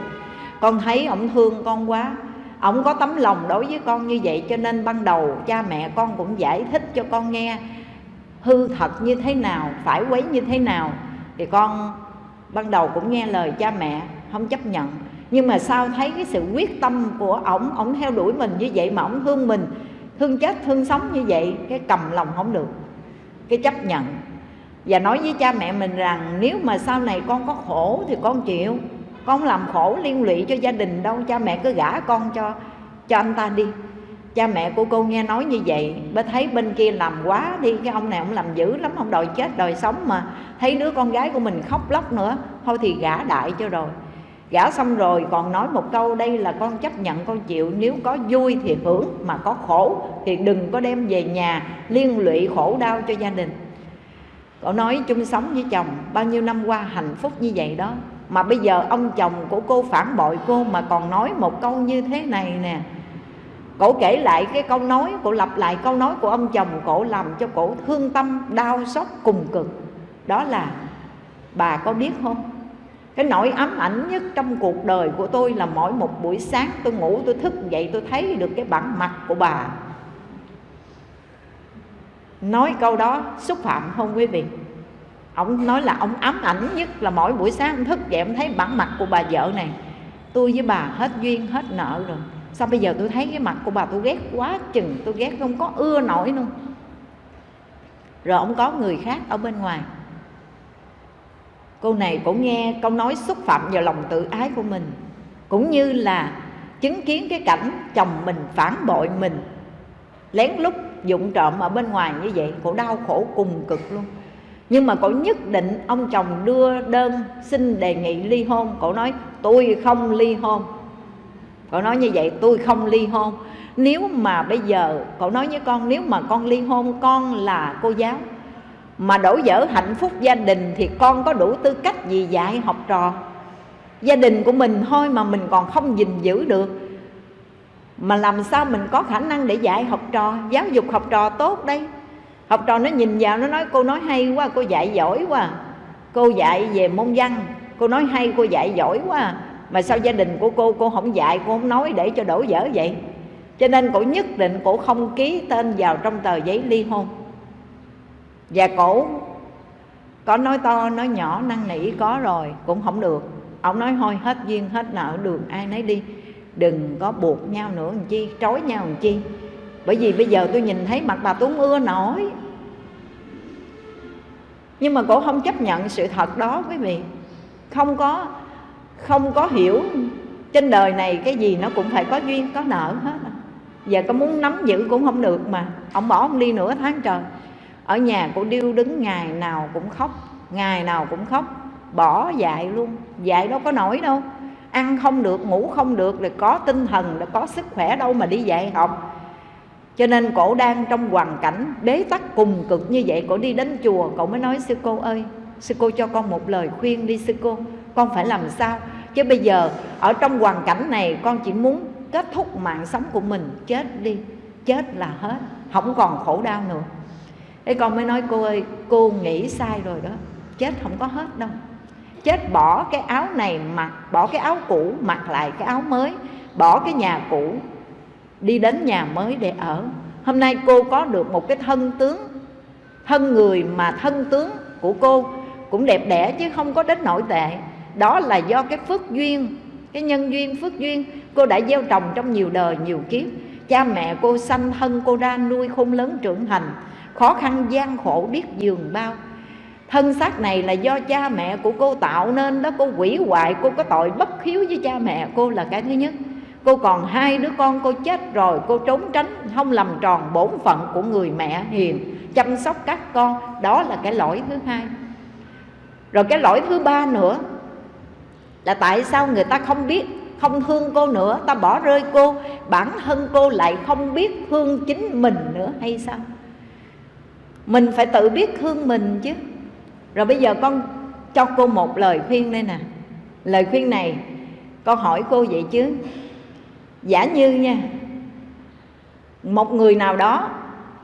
Con thấy ông thương con quá. Ông có tấm lòng đối với con như vậy cho nên ban đầu cha mẹ con cũng giải thích cho con nghe hư thật như thế nào, phải quấy như thế nào. Thì con ban đầu cũng nghe lời cha mẹ, không chấp nhận. Nhưng mà sau thấy cái sự quyết tâm của ổng ổng theo đuổi mình như vậy mà ổng thương mình, thương chết, thương sống như vậy, cái cầm lòng không được cái chấp nhận. Và nói với cha mẹ mình rằng, nếu mà sau này con có khổ thì con chịu, con làm khổ liên lụy cho gia đình đâu, cha mẹ cứ gả con cho cho anh ta đi. Cha mẹ của cô nghe nói như vậy mới thấy bên kia làm quá đi, cái ông này ông làm dữ lắm, ông đòi chết đòi sống mà. Thấy đứa con gái của mình khóc lóc nữa, thôi thì gả đại cho rồi gả xong rồi còn nói một câu, đây là con chấp nhận, con chịu. Nếu có vui thì hưởng, mà có khổ thì đừng có đem về nhà liên lụy khổ đau cho gia đình. Cậu nói chung sống với chồng bao nhiêu năm qua hạnh phúc như vậy đó, mà bây giờ ông chồng của cô phản bội cô mà còn nói một câu như thế này nè. Cổ kể lại cái câu nói cổ lặp lại câu nói của ông chồng cổ làm cho cổ thương tâm, đau xót, cùng cực. Đó là bà có biết không? Cái nỗi ám ảnh nhất trong cuộc đời của tôi là mỗi một buổi sáng tôi ngủ, tôi thức dậy, tôi thấy được cái bản mặt của bà. Nói câu đó, xúc phạm không quý vị? Ông nói là ông ám ảnh nhất là mỗi buổi sáng ông thức dậy ông thấy bản mặt của bà vợ này. Tôi với bà hết duyên, hết nợ rồi. Sao bây giờ tôi thấy cái mặt của bà tôi ghét quá chừng, tôi ghét không có ưa nổi luôn. Rồi ông có người khác ở bên ngoài cô này cũng nghe câu nói xúc phạm vào lòng tự ái của mình, cũng như là chứng kiến cái cảnh chồng mình phản bội mình. Lén lút dụng trộm ở bên ngoài như vậy cổ đau khổ cùng cực luôn. Nhưng mà cổ nhất định ông chồng đưa đơn xin đề nghị ly hôn. Cổ nói, tôi không ly hôn. Cổ nói như vậy, tôi không ly hôn. Nếu mà bây giờ, cổ nói với con, nếu mà con ly hôn, con là cô giáo mà đổ vỡ hạnh phúc gia đình thì con có đủ tư cách gì dạy học trò. Gia đình của mình thôi mà mình còn không gìn giữ được. Mà làm sao mình có khả năng để dạy học trò? Giáo dục học trò tốt đây. Học trò nó nhìn vào, nó nói, cô nói hay quá, cô dạy giỏi quá. Cô dạy về môn văn. Cô nói hay, cô dạy giỏi quá. Mà sao gia đình của cô cô không dạy, cô không nói để cho đổ vỡ vậy? Cho nên cổ nhất định cổ không ký tên vào trong tờ giấy ly hôn và cổ, có nói to, nói nhỏ, năn nỉ, có rồi, cũng không được. Ông nói, thôi, hết duyên, hết nợ, đường ai nấy đi. Đừng có buộc nhau nữa, làm chi, trói nhau làm chi. Bởi vì bây giờ tôi nhìn thấy mặt bà tuấn ưa nổi. Nhưng mà cổ không chấp nhận sự thật đó, quý vị. Không có không có hiểu trên đời này cái gì nó cũng phải có duyên, có nợ hết. Giờ có muốn nắm giữ cũng không được mà. Ông bỏ ông đi nửa tháng trời ở nhà cô điêu đứng ngày nào cũng khóc, ngày nào cũng khóc, bỏ dạy luôn. Dạy đâu có nổi đâu. Ăn không được, ngủ không được, là có tinh thần, là có sức khỏe đâu mà đi dạy học. Cho nên cổ đang trong hoàn cảnh bế tắc cùng cực như vậy, cổ đi đến chùa cậu mới nói, sư cô ơi, sư cô cho con một lời khuyên đi, sư cô. Con phải làm sao? Chứ bây giờ, ở trong hoàn cảnh này, con chỉ muốn kết thúc mạng sống của mình, chết đi. Chết là hết. Không còn khổ đau nữa thế con mới nói, cô ơi, cô nghĩ sai rồi đó. Chết không có hết đâu. Chết bỏ cái áo này mặc, bỏ cái áo cũ, mặc lại cái áo mới, bỏ cái nhà cũ, đi đến nhà mới để ở. Hôm nay cô có được một cái thân tướng, thân người mà thân tướng của cô cũng đẹp đẽ chứ không có đến nội tệ. Đó là do cái phước duyên, cái nhân duyên phước duyên cô đã gieo trồng trong nhiều đời, nhiều kiếp. Cha mẹ cô sanh thân, cô ra nuôi khôn lớn trưởng thành khó khăn, gian khổ, biết giường bao. Thân xác này là do cha mẹ của cô tạo nên đó, cô quỷ hoại, cô có tội bất hiếu với cha mẹ cô là cái thứ nhất. Cô còn hai đứa con, cô chết rồi, cô trốn tránh, không làm tròn bổn phận của người mẹ hiền, chăm sóc các con. Đó là cái lỗi thứ hai. Rồi cái lỗi thứ ba nữa là tại sao người ta không biết, không thương cô nữa? Ta bỏ rơi cô, bản thân cô lại không biết thương chính mình nữa hay sao? Mình phải tự biết thương mình chứ. Rồi bây giờ con cho cô một lời khuyên đây nè. Lời khuyên này, con hỏi cô vậy chứ. Giả như nha, một người nào đó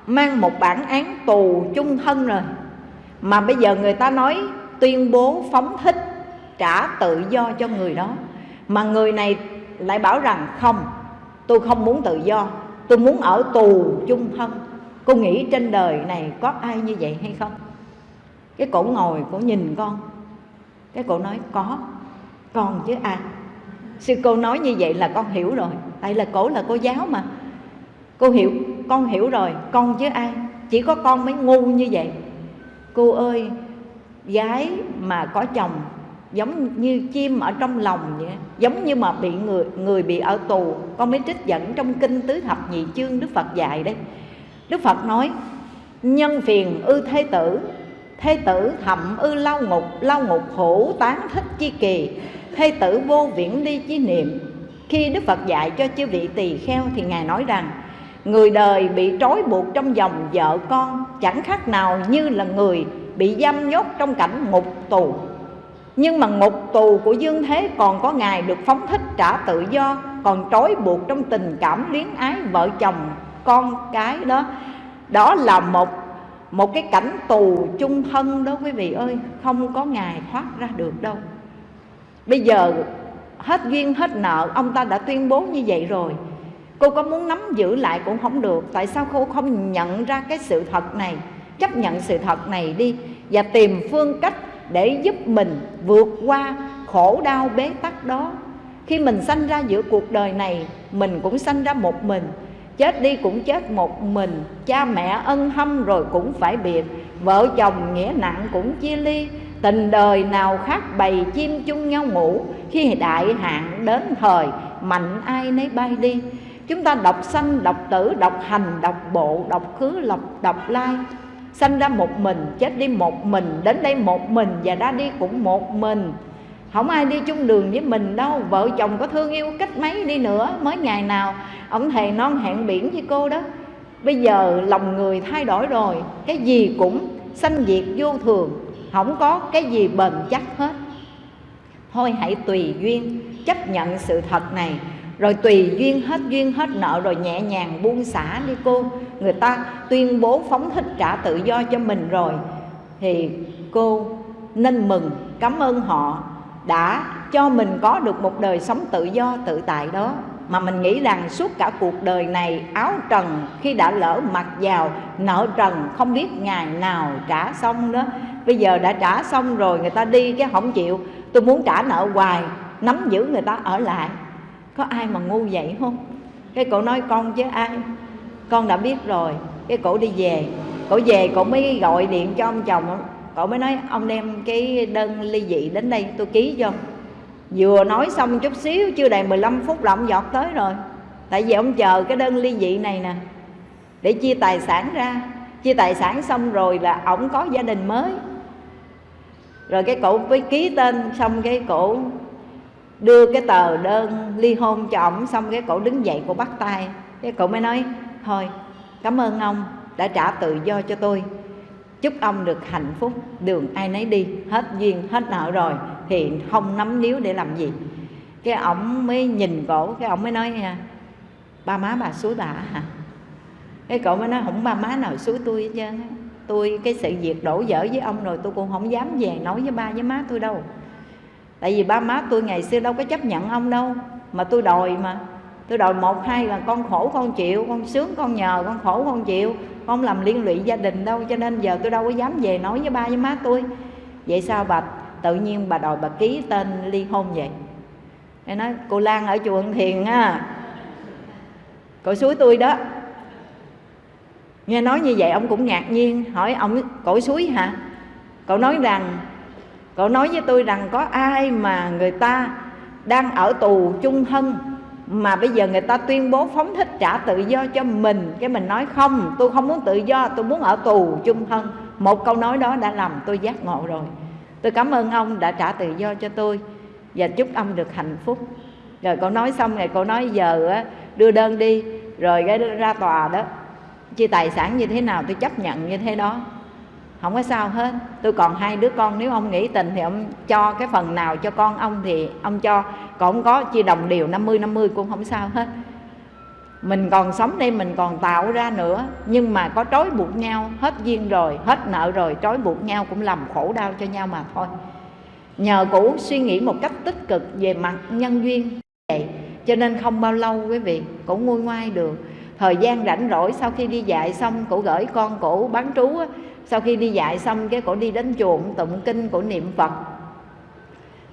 mang một bản án tù chung thân rồi, mà bây giờ người ta nói tuyên bố phóng thích, trả tự do cho người đó, mà người này lại bảo rằng không, tôi không muốn tự do, tôi muốn ở tù chung thân cô nghĩ trên đời này có ai như vậy hay không? Cái cổ ngồi, cổ nhìn con. Cái cổ nói, có, con chứ ai sư cô nói như vậy là con hiểu rồi. Tại là cổ là cô giáo mà. Cô hiểu, con hiểu rồi, con chứ ai? Chỉ có con mới ngu như vậy. Cô ơi, gái mà có chồng giống như chim ở trong lòng vậy, giống như mà bị người người bị ở tù, con mới trích dẫn trong kinh tứ thập nhị chương đức phật dạy đây đức phật nói, nhân phiền ư thế tử thế tử thậm ư lao ngục lao ngục khổ tán thích chi kỳ, thế tử vô viễn ly chi niệm. Khi đức phật dạy cho chư vị tỳ kheo thì ngài nói rằng, người đời bị trói buộc trong dòng vợ con, chẳng khác nào như là người bị giam nhốt trong cảnh ngục tù. Nhưng mà ngục tù của dương thế còn có ngài được phóng thích trả tự do, còn trói buộc trong tình cảm luyến ái vợ chồng con cái đó. Đó là một một cái cảnh tù chung thân đó quý vị ơi. Không có ngài thoát ra được đâu. Bây giờ hết duyên, hết nợ, ông ta đã tuyên bố như vậy rồi. Cô có muốn nắm giữ lại cũng không được. Tại sao cô không nhận ra cái sự thật này? Chấp nhận sự thật này đi và tìm phương cách để giúp mình vượt qua khổ đau bế tắc đó. Khi mình sanh ra giữa cuộc đời này, mình cũng sanh ra một mình chết đi cũng chết một mình. Cha mẹ ân hâm rồi cũng phải biệt. Vợ chồng nghĩa nặng cũng chia ly. Tình đời nào khác bầy chim chung nhau ngủ. Khi đại hạn đến thời, mạnh ai nấy bay đi. Chúng ta đọc sanh, đọc tử, đọc hành, đọc bộ, đọc khứ đọc đọc lai. Sanh ra một mình, chết đi một mình, đến đây một mình và ra đi cũng một mình không ai đi chung đường với mình đâu, vợ chồng có thương yêu cách mấy đi nữa, mới ngày nào ông thầy non hẹn biển với cô đó. Bây giờ lòng người thay đổi rồi, cái gì cũng sanh diệt vô thường, không có cái gì bền chắc hết. Thôi hãy tùy duyên, chấp nhận sự thật này, rồi tùy duyên hết duyên hết nợ, rồi nhẹ nhàng buông xả đi cô. Người ta tuyên bố phóng thích trả tự do cho mình rồi, thì cô nên mừng, cảm ơn họ đã cho mình có được một đời sống tự do, tự tại đó. Mà mình nghĩ rằng suốt cả cuộc đời này, áo trần khi đã lỡ mặc vào, nợ trần không biết ngày nào trả xong đó. Bây giờ đã trả xong rồi, người ta đi cái không chịu. Tôi muốn trả nợ hoài, nắm giữ người ta ở lại. Có ai mà ngu vậy không? Cái cổ nói con chứ ai? Con đã biết rồi, cái cổ đi về. Cổ về, cổ mới gọi điện cho ông chồng cổ mới nói, ông đem cái đơn ly dị đến đây tôi ký cho vừa nói xong chút xíu, chưa đầy 15 phút là ông giọt tới rồi. Tại vì ông chờ cái đơn ly dị này nè, để chia tài sản ra. Chia tài sản xong rồi là ổng có gia đình mới. Rồi cái cổ mới ký tên, xong cái cổ đưa cái tờ đơn ly hôn cho ổng, xong cái cổ đứng dậy cổ bắt tay. Cái cổ mới nói, thôi, cảm ơn ông đã trả tự do cho tôi chúc ông được hạnh phúc, đường ai nấy đi, hết duyên, hết nợ rồi, thì không nắm níu để làm gì. Cái ổng mới nhìn cổ, cái ổng mới nói nha ba má bà suối bà hả? Cái cậu mới nói, không, ba má nào suối tôi hết trơn tôi, cái sự việc đổ dở với ông rồi tôi cũng không dám về nói với ba, với má tôi đâu. Tại vì ba má tôi ngày xưa đâu có chấp nhận ông đâu, mà tôi đòi mà tôi đòi một, hai là con khổ con chịu, con sướng con nhờ, con khổ con chịu. Con làm liên lụy gia đình đâu, cho nên giờ tôi đâu có dám về nói với ba với má tôi. Vậy sao bà? Tự nhiên bà đòi bà ký tên ly hôn vậy. Em nói, cô Lan ở chùa Thiền á. Cô suối tôi đó. Nghe nói như vậy ông cũng ngạc nhiên, Hỏi ông, cổ suối hả? Cậu nói rằng Cậu nói với tôi rằng có ai mà người ta Đang ở tù chung thân mà bây giờ người ta tuyên bố phóng thích trả tự do cho mình. Cái mình nói, không, Tôi không muốn tự do, Tôi muốn ở tù chung thân. Một câu nói đó đã làm tôi giác ngộ rồi. Tôi cảm ơn ông đã trả tự do cho tôi Và chúc ông được hạnh phúc. Rồi cô nói xong rồi cô nói giờ đưa đơn đi. Rồi cái ra tòa đó, chia tài sản như thế nào tôi chấp nhận như thế đó không có sao hết. Tôi còn hai đứa con nếu ông nghĩ tình thì ông cho cái phần nào cho con ông thì ông cho. Còn không có chia đồng đều 50 50 cũng không sao hết. Mình còn sống đây mình còn tạo ra nữa. Nhưng mà có trói buộc nhau hết duyên rồi hết nợ rồi trói buộc nhau cũng làm khổ đau cho nhau mà thôi. Nhờ cũ suy nghĩ một cách tích cực về mặt nhân duyên vậy. Cho nên không bao lâu quý vị cũng nguôi ngoai được. Thời gian rảnh rỗi sau khi đi dạy xong cổ gửi con cổ bán trú á, sau khi đi dạy xong, cái cổ đi đến chùa tụng kinh, cổ niệm phật.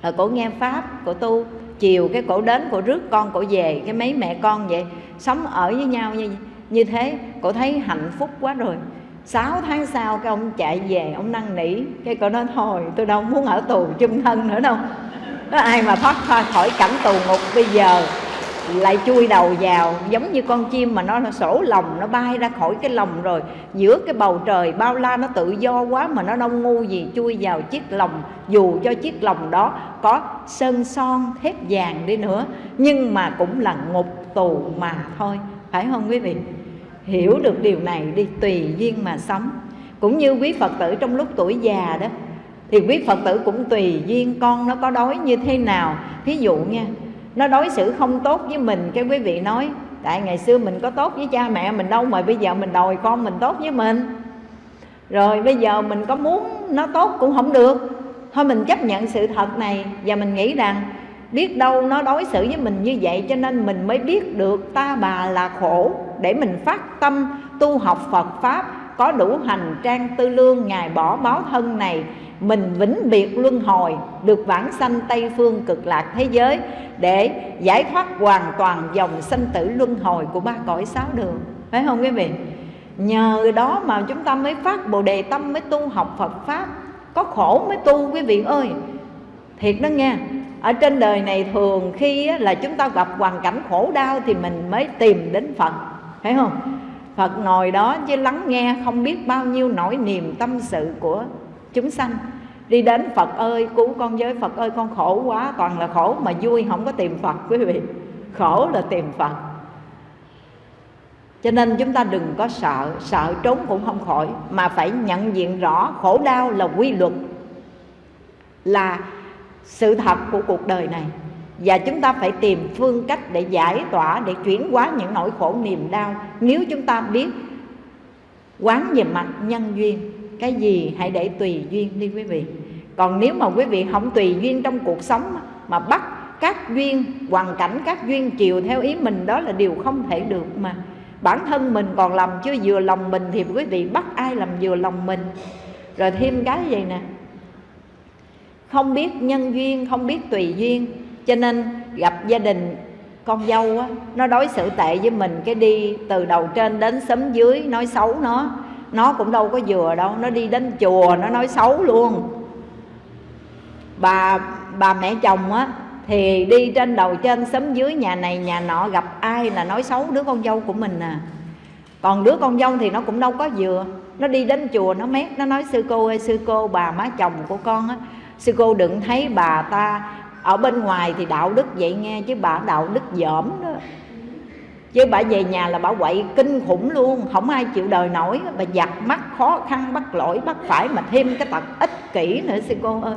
Rồi cổ nghe pháp, cổ tu, chiều cái cổ đến, cổ rước con, cổ về, cái mấy mẹ con vậy, sống ở với nhau như như thế, cổ thấy hạnh phúc quá rồi. 6 tháng sau, cái ông chạy về, ông năn nỉ, cái cổ nói, thôi, tôi đâu muốn ở tù chung thân nữa đâu. Có ai mà thoát khỏi cảnh tù ngục bây giờ? Lại chui đầu vào giống như con chim mà nó, nó sổ lòng nó bay ra khỏi cái lòng rồi. Giữa cái bầu trời bao la nó tự do quá mà nó đông ngu gì chui vào chiếc lòng. Dù cho chiếc lòng đó có sơn son thép vàng đi nữa nhưng mà cũng là ngục tù mà thôi. Phải không quý vị? Hiểu được điều này đi tùy duyên mà sống. Cũng như quý phật tử trong lúc tuổi già đó thì quý phật tử cũng tùy duyên con nó có đói như thế nào. Thí dụ nha nó đối xử không tốt với mình. Cái quý vị nói, tại ngày xưa mình có tốt với cha mẹ mình đâu, mà bây giờ mình đòi con mình tốt với mình. Rồi bây giờ mình có muốn nó tốt cũng không được. Thôi mình chấp nhận sự thật này và mình nghĩ rằng biết đâu nó đối xử với mình như vậy cho nên mình mới biết được ta bà là khổ. Để mình phát tâm tu học Phật Pháp có đủ hành trang tư lương, Ngài bỏ báo thân này mình vĩnh biệt luân hồi, được vãng sanh Tây Phương cực lạc thế giới để giải thoát hoàn toàn dòng sanh tử luân hồi của ba cõi sáu đường. Phải không quý vị? Nhờ đó mà chúng ta mới phát bồ đề tâm, mới tu học Phật pháp. Có khổ mới tu, quý vị ơi. Thiệt đó nghe. Ở trên đời này thường khi là chúng ta gặp hoàn cảnh khổ đau thì mình mới tìm đến phật. Phải không? Phật ngồi đó chứ lắng nghe không biết bao nhiêu nỗi niềm tâm sự của chúng sanh. Đi đến phật ơi, cứu con với phật ơi, con khổ quá, toàn là khổ mà vui, không có tìm phật, quý vị. Khổ là tìm phật. Cho nên chúng ta đừng có sợ sợ trốn cũng không khỏi, mà phải nhận diện rõ khổ đau là quy luật, là sự thật của cuộc đời này. Và chúng ta phải tìm phương cách để giải tỏa, để chuyển hóa những nỗi khổ niềm đau. Nếu chúng ta biết quán về mặt nhân duyên cái gì hãy để tùy duyên đi quý vị. Còn nếu mà quý vị không tùy duyên trong cuộc sống mà bắt các duyên, hoàn cảnh các duyên chiều theo ý mình, đó là điều không thể được mà. Bản thân mình còn làm chưa vừa lòng mình thì quý vị bắt ai làm vừa lòng mình? Rồi thêm cái gì nè? Không biết nhân duyên, không biết tùy duyên. Cho nên gặp gia đình con dâu á, nó đối xử tệ với mình, cái đi từ đầu trên đến sớm dưới, nói xấu nó nó cũng đâu có vừa đâu, nó đi đến chùa, nó nói xấu luôn. Bà bà mẹ chồng á, thì đi trên đầu trên xóm dưới nhà này, nhà nọ gặp ai là nói xấu đứa con dâu của mình à. Còn đứa con dâu thì nó cũng đâu có vừa. Nó đi đến chùa, nó mét, nó nói, sư cô ơi, sư cô, bà má chồng của con á, sư cô đừng thấy bà ta ở bên ngoài thì đạo đức vậy nghe, chứ bà đạo đức dởm đó chứ bà về nhà là bà quậy kinh khủng luôn, không ai chịu đời nổi. Bà giặt mắt khó khăn, bắt lỗi, bắt phải mà thêm cái tật ích kỷ nữa, sư cô ơi.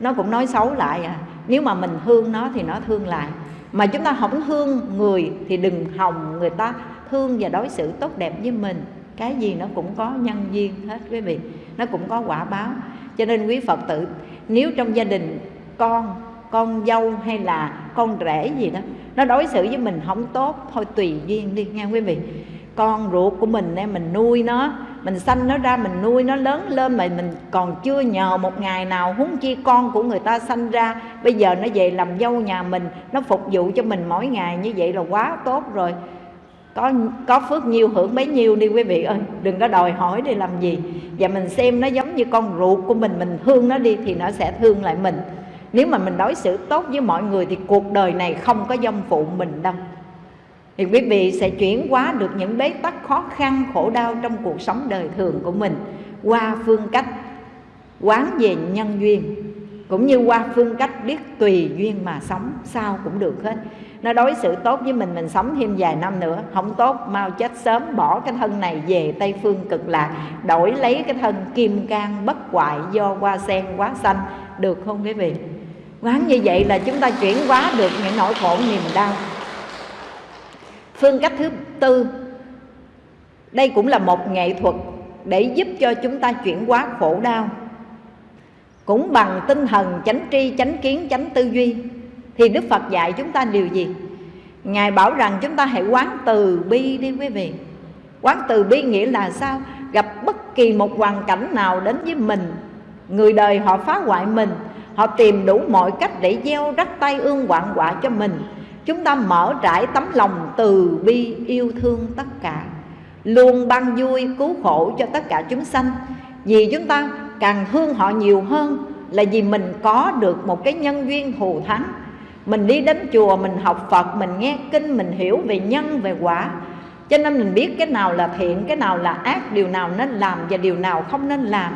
Nó cũng nói xấu lại à. Nếu mà mình thương nó thì nó thương lại. Mà chúng ta không thương người thì đừng hòng người ta thương và đối xử tốt đẹp với mình. Cái gì nó cũng có nhân duyên hết, quý vị. Nó cũng có quả báo. Cho nên quý phật tử, nếu trong gia đình con con dâu hay là con rể gì đó, nó đối xử với mình không tốt, thôi tùy duyên đi, nghe quý vị? Con ruột của mình em mình nuôi nó, mình sanh nó ra, mình nuôi nó lớn lên mà mình còn chưa nhờ một ngày nào huống chi con của người ta sanh ra, bây giờ nó về làm dâu nhà mình, nó phục vụ cho mình mỗi ngày như vậy là quá tốt rồi. Có có phước nhiêu hưởng bấy nhiêu đi quý vị ơi, đừng có đòi hỏi để làm gì. Và mình xem nó giống như con ruột của mình mình thương nó đi thì nó sẽ thương lại mình nếu mà mình đối xử tốt với mọi người thì cuộc đời này không có dâm phụ mình đâu. Thì quý vị sẽ chuyển hóa được những bế tắc khó khăn, khổ đau trong cuộc sống đời thường của mình qua phương cách quán về nhân duyên, cũng như qua phương cách biết tùy duyên mà sống, sao cũng được hết. Nó đối xử tốt với mình mình sống thêm vài năm nữa, không tốt, mau chết sớm, bỏ cái thân này về tây phương cực lạc, đổi lấy cái thân kim cang bất hoại, do hoa sen quá xanh, được không quý vị? Quán như vậy là chúng ta chuyển hóa được những nỗi khổ niềm đau. Phương cách thứ tư, đây cũng là một nghệ thuật để giúp cho chúng ta chuyển hóa khổ đau. Cũng bằng tinh thần chánh tri, chánh kiến, chánh tư duy, thì đức phật dạy chúng ta điều gì? Ngài bảo rằng chúng ta hãy quán từ bi đi quý vị. Quán từ bi nghĩa là sao? Gặp bất kỳ một hoàn cảnh nào đến với mình, người đời họ phá hoại mình họ tìm đủ mọi cách để gieo rắc tay ương quạng quạ cho mình. Chúng ta mở trải tấm lòng từ bi yêu thương tất cả. Luôn ban vui, cứu khổ cho tất cả chúng sanh. Vì chúng ta càng thương họ nhiều hơn là vì mình có được một cái nhân duyên thù thắng. Mình đi đến chùa, mình học phật, mình nghe kinh, mình hiểu về nhân, về quả. Cho nên mình biết cái nào là thiện, cái nào là ác, điều nào nên làm và điều nào không nên làm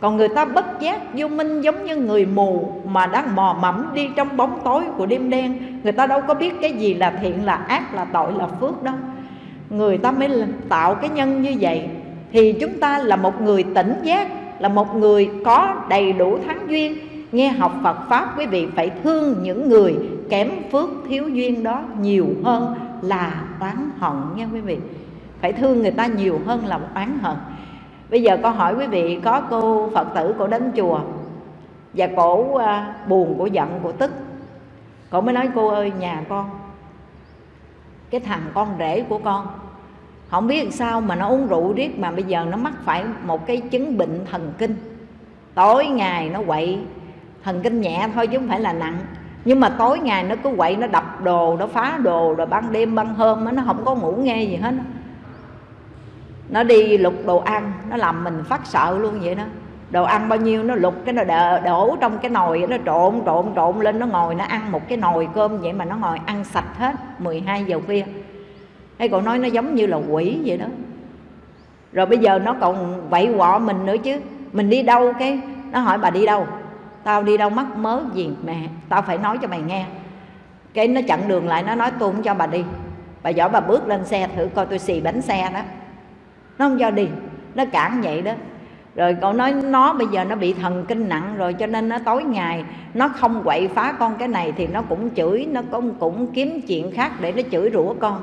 còn người ta bất giác vô minh giống như người mù mà đang mò mẫm đi trong bóng tối của đêm đen. Người ta đâu có biết cái gì là thiện, là ác, là tội, là phước đâu. Người ta mới tạo cái nhân như vậy. Thì chúng ta là một người tỉnh giác, là một người có đầy đủ thắng duyên. Nghe học Phật Pháp, quý vị phải thương những người kém phước thiếu duyên đó nhiều hơn là oán hận nha quý vị. Phải thương người ta nhiều hơn là oán hận bây giờ con hỏi quý vị, có cô phật tử cổ đến chùa và cổ à, buồn, cổ giận, cổ tức, cổ mới nói, cô ơi, nhà con, cái thằng con rể của con, không biết sao mà nó uống rượu riết mà bây giờ nó mắc phải một cái chứng bệnh thần kinh. Tối ngày nó quậy, thần kinh nhẹ thôi chứ không phải là nặng. Nhưng mà tối ngày nó cứ quậy, nó đập đồ, nó phá đồ, rồi ban đêm ban hôm nó không có ngủ nghe gì hết nó đi lục đồ ăn nó làm mình phát sợ luôn vậy đó. Đồ ăn bao nhiêu nó lục cái nó đổ, đổ trong cái nồi nó trộn trộn trộn lên nó ngồi nó ăn một cái nồi cơm vậy mà nó ngồi ăn sạch hết 12 giờ khuya. Hay cậu nói nó giống như là quỷ vậy đó. Rồi bây giờ nó còn vậy quọ mình nữa chứ. Mình đi đâu cái? Nó hỏi bà đi đâu? Tao đi đâu mắc mớ gì mẹ? Tao phải nói cho mày nghe. Cái nó chặn đường lại nó nói tôi không cho bà đi. Bà giỏi bà bước lên xe thử coi tôi xì bánh xe đó nó không cho đi nó cản vậy đó. Rồi cậu nói nó bây giờ nó bị thần kinh nặng rồi cho nên nó tối ngày nó không quậy phá con cái này thì nó cũng chửi, nó cũng cũng kiếm chuyện khác để nó chửi rủa con.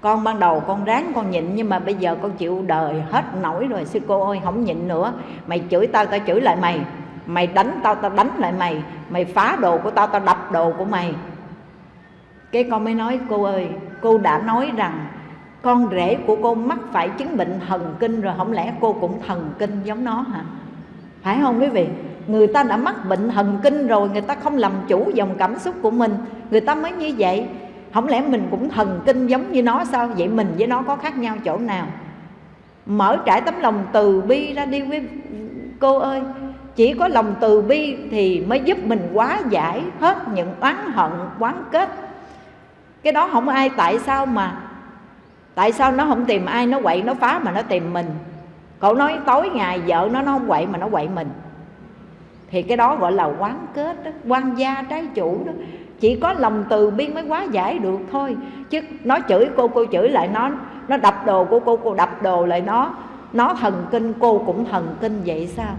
Con ban đầu con ráng con nhịn nhưng mà bây giờ con chịu đời hết nổi rồi, sư cô ơi, không nhịn nữa. Mày chửi tao tao chửi lại mày. Mày đánh tao tao đánh lại mày. Mày phá đồ của tao tao đập đồ của mày. Cái con mới nói, cô ơi, cô đã nói rằng con rể của cô mắc phải chứng bệnh thần kinh rồi, không lẽ cô cũng thần kinh giống nó hả? Phải không quý vị? Người ta đã mắc bệnh thần kinh rồi, người ta không làm chủ dòng cảm xúc của mình, người ta mới như vậy. Không lẽ mình cũng thần kinh giống như nó sao? Vậy mình với nó có khác nhau chỗ nào? Mở trải tấm lòng từ bi ra đi với cô ơi. Chỉ có lòng từ bi thì mới giúp mình quá giải hết những oán hận quán kết. Cái đó không ai tại sao mà tại sao nó không tìm ai nó quậy, nó phá mà nó tìm mình? Cậu nói tối ngày vợ nó nó không quậy mà nó quậy mình. Thì cái đó gọi là quán kết đó quan gia trái chủ đó. Chỉ có lòng từ bi mới quá giải được thôi. Chứ nó chửi cô cô chửi lại nó nó đập đồ của cô cô đập đồ lại nó. Nó thần kinh, cô cũng thần kinh vậy sao?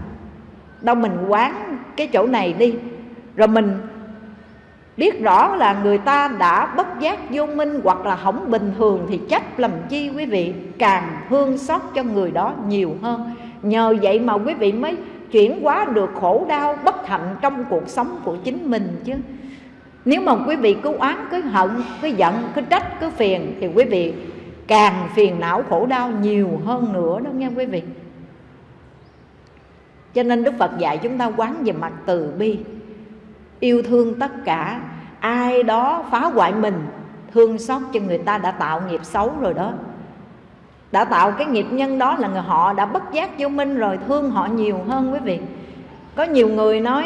Đâu mình quán cái chỗ này đi. Rồi mình biết rõ là người ta đã bất giác vô minh hoặc là hỏng bình thường thì trách làm chi quý vị càng thương xót cho người đó nhiều hơn. Nhờ vậy mà quý vị mới chuyển hóa được khổ đau bất hạnh trong cuộc sống của chính mình chứ. Nếu mà quý vị cứ oán, cứ hận, cứ giận, cứ trách, cứ phiền thì quý vị càng phiền não khổ đau nhiều hơn nữa đó nghe quý vị. Cho nên đức phật dạy chúng ta quán về mặt từ bi yêu thương tất cả. Ai đó phá hoại mình, thương xót cho người ta đã tạo nghiệp xấu rồi đó. Đã tạo cái nghiệp nhân đó là người họ đã bất giác vô minh rồi, thương họ nhiều hơn quý vị. Có nhiều người nói,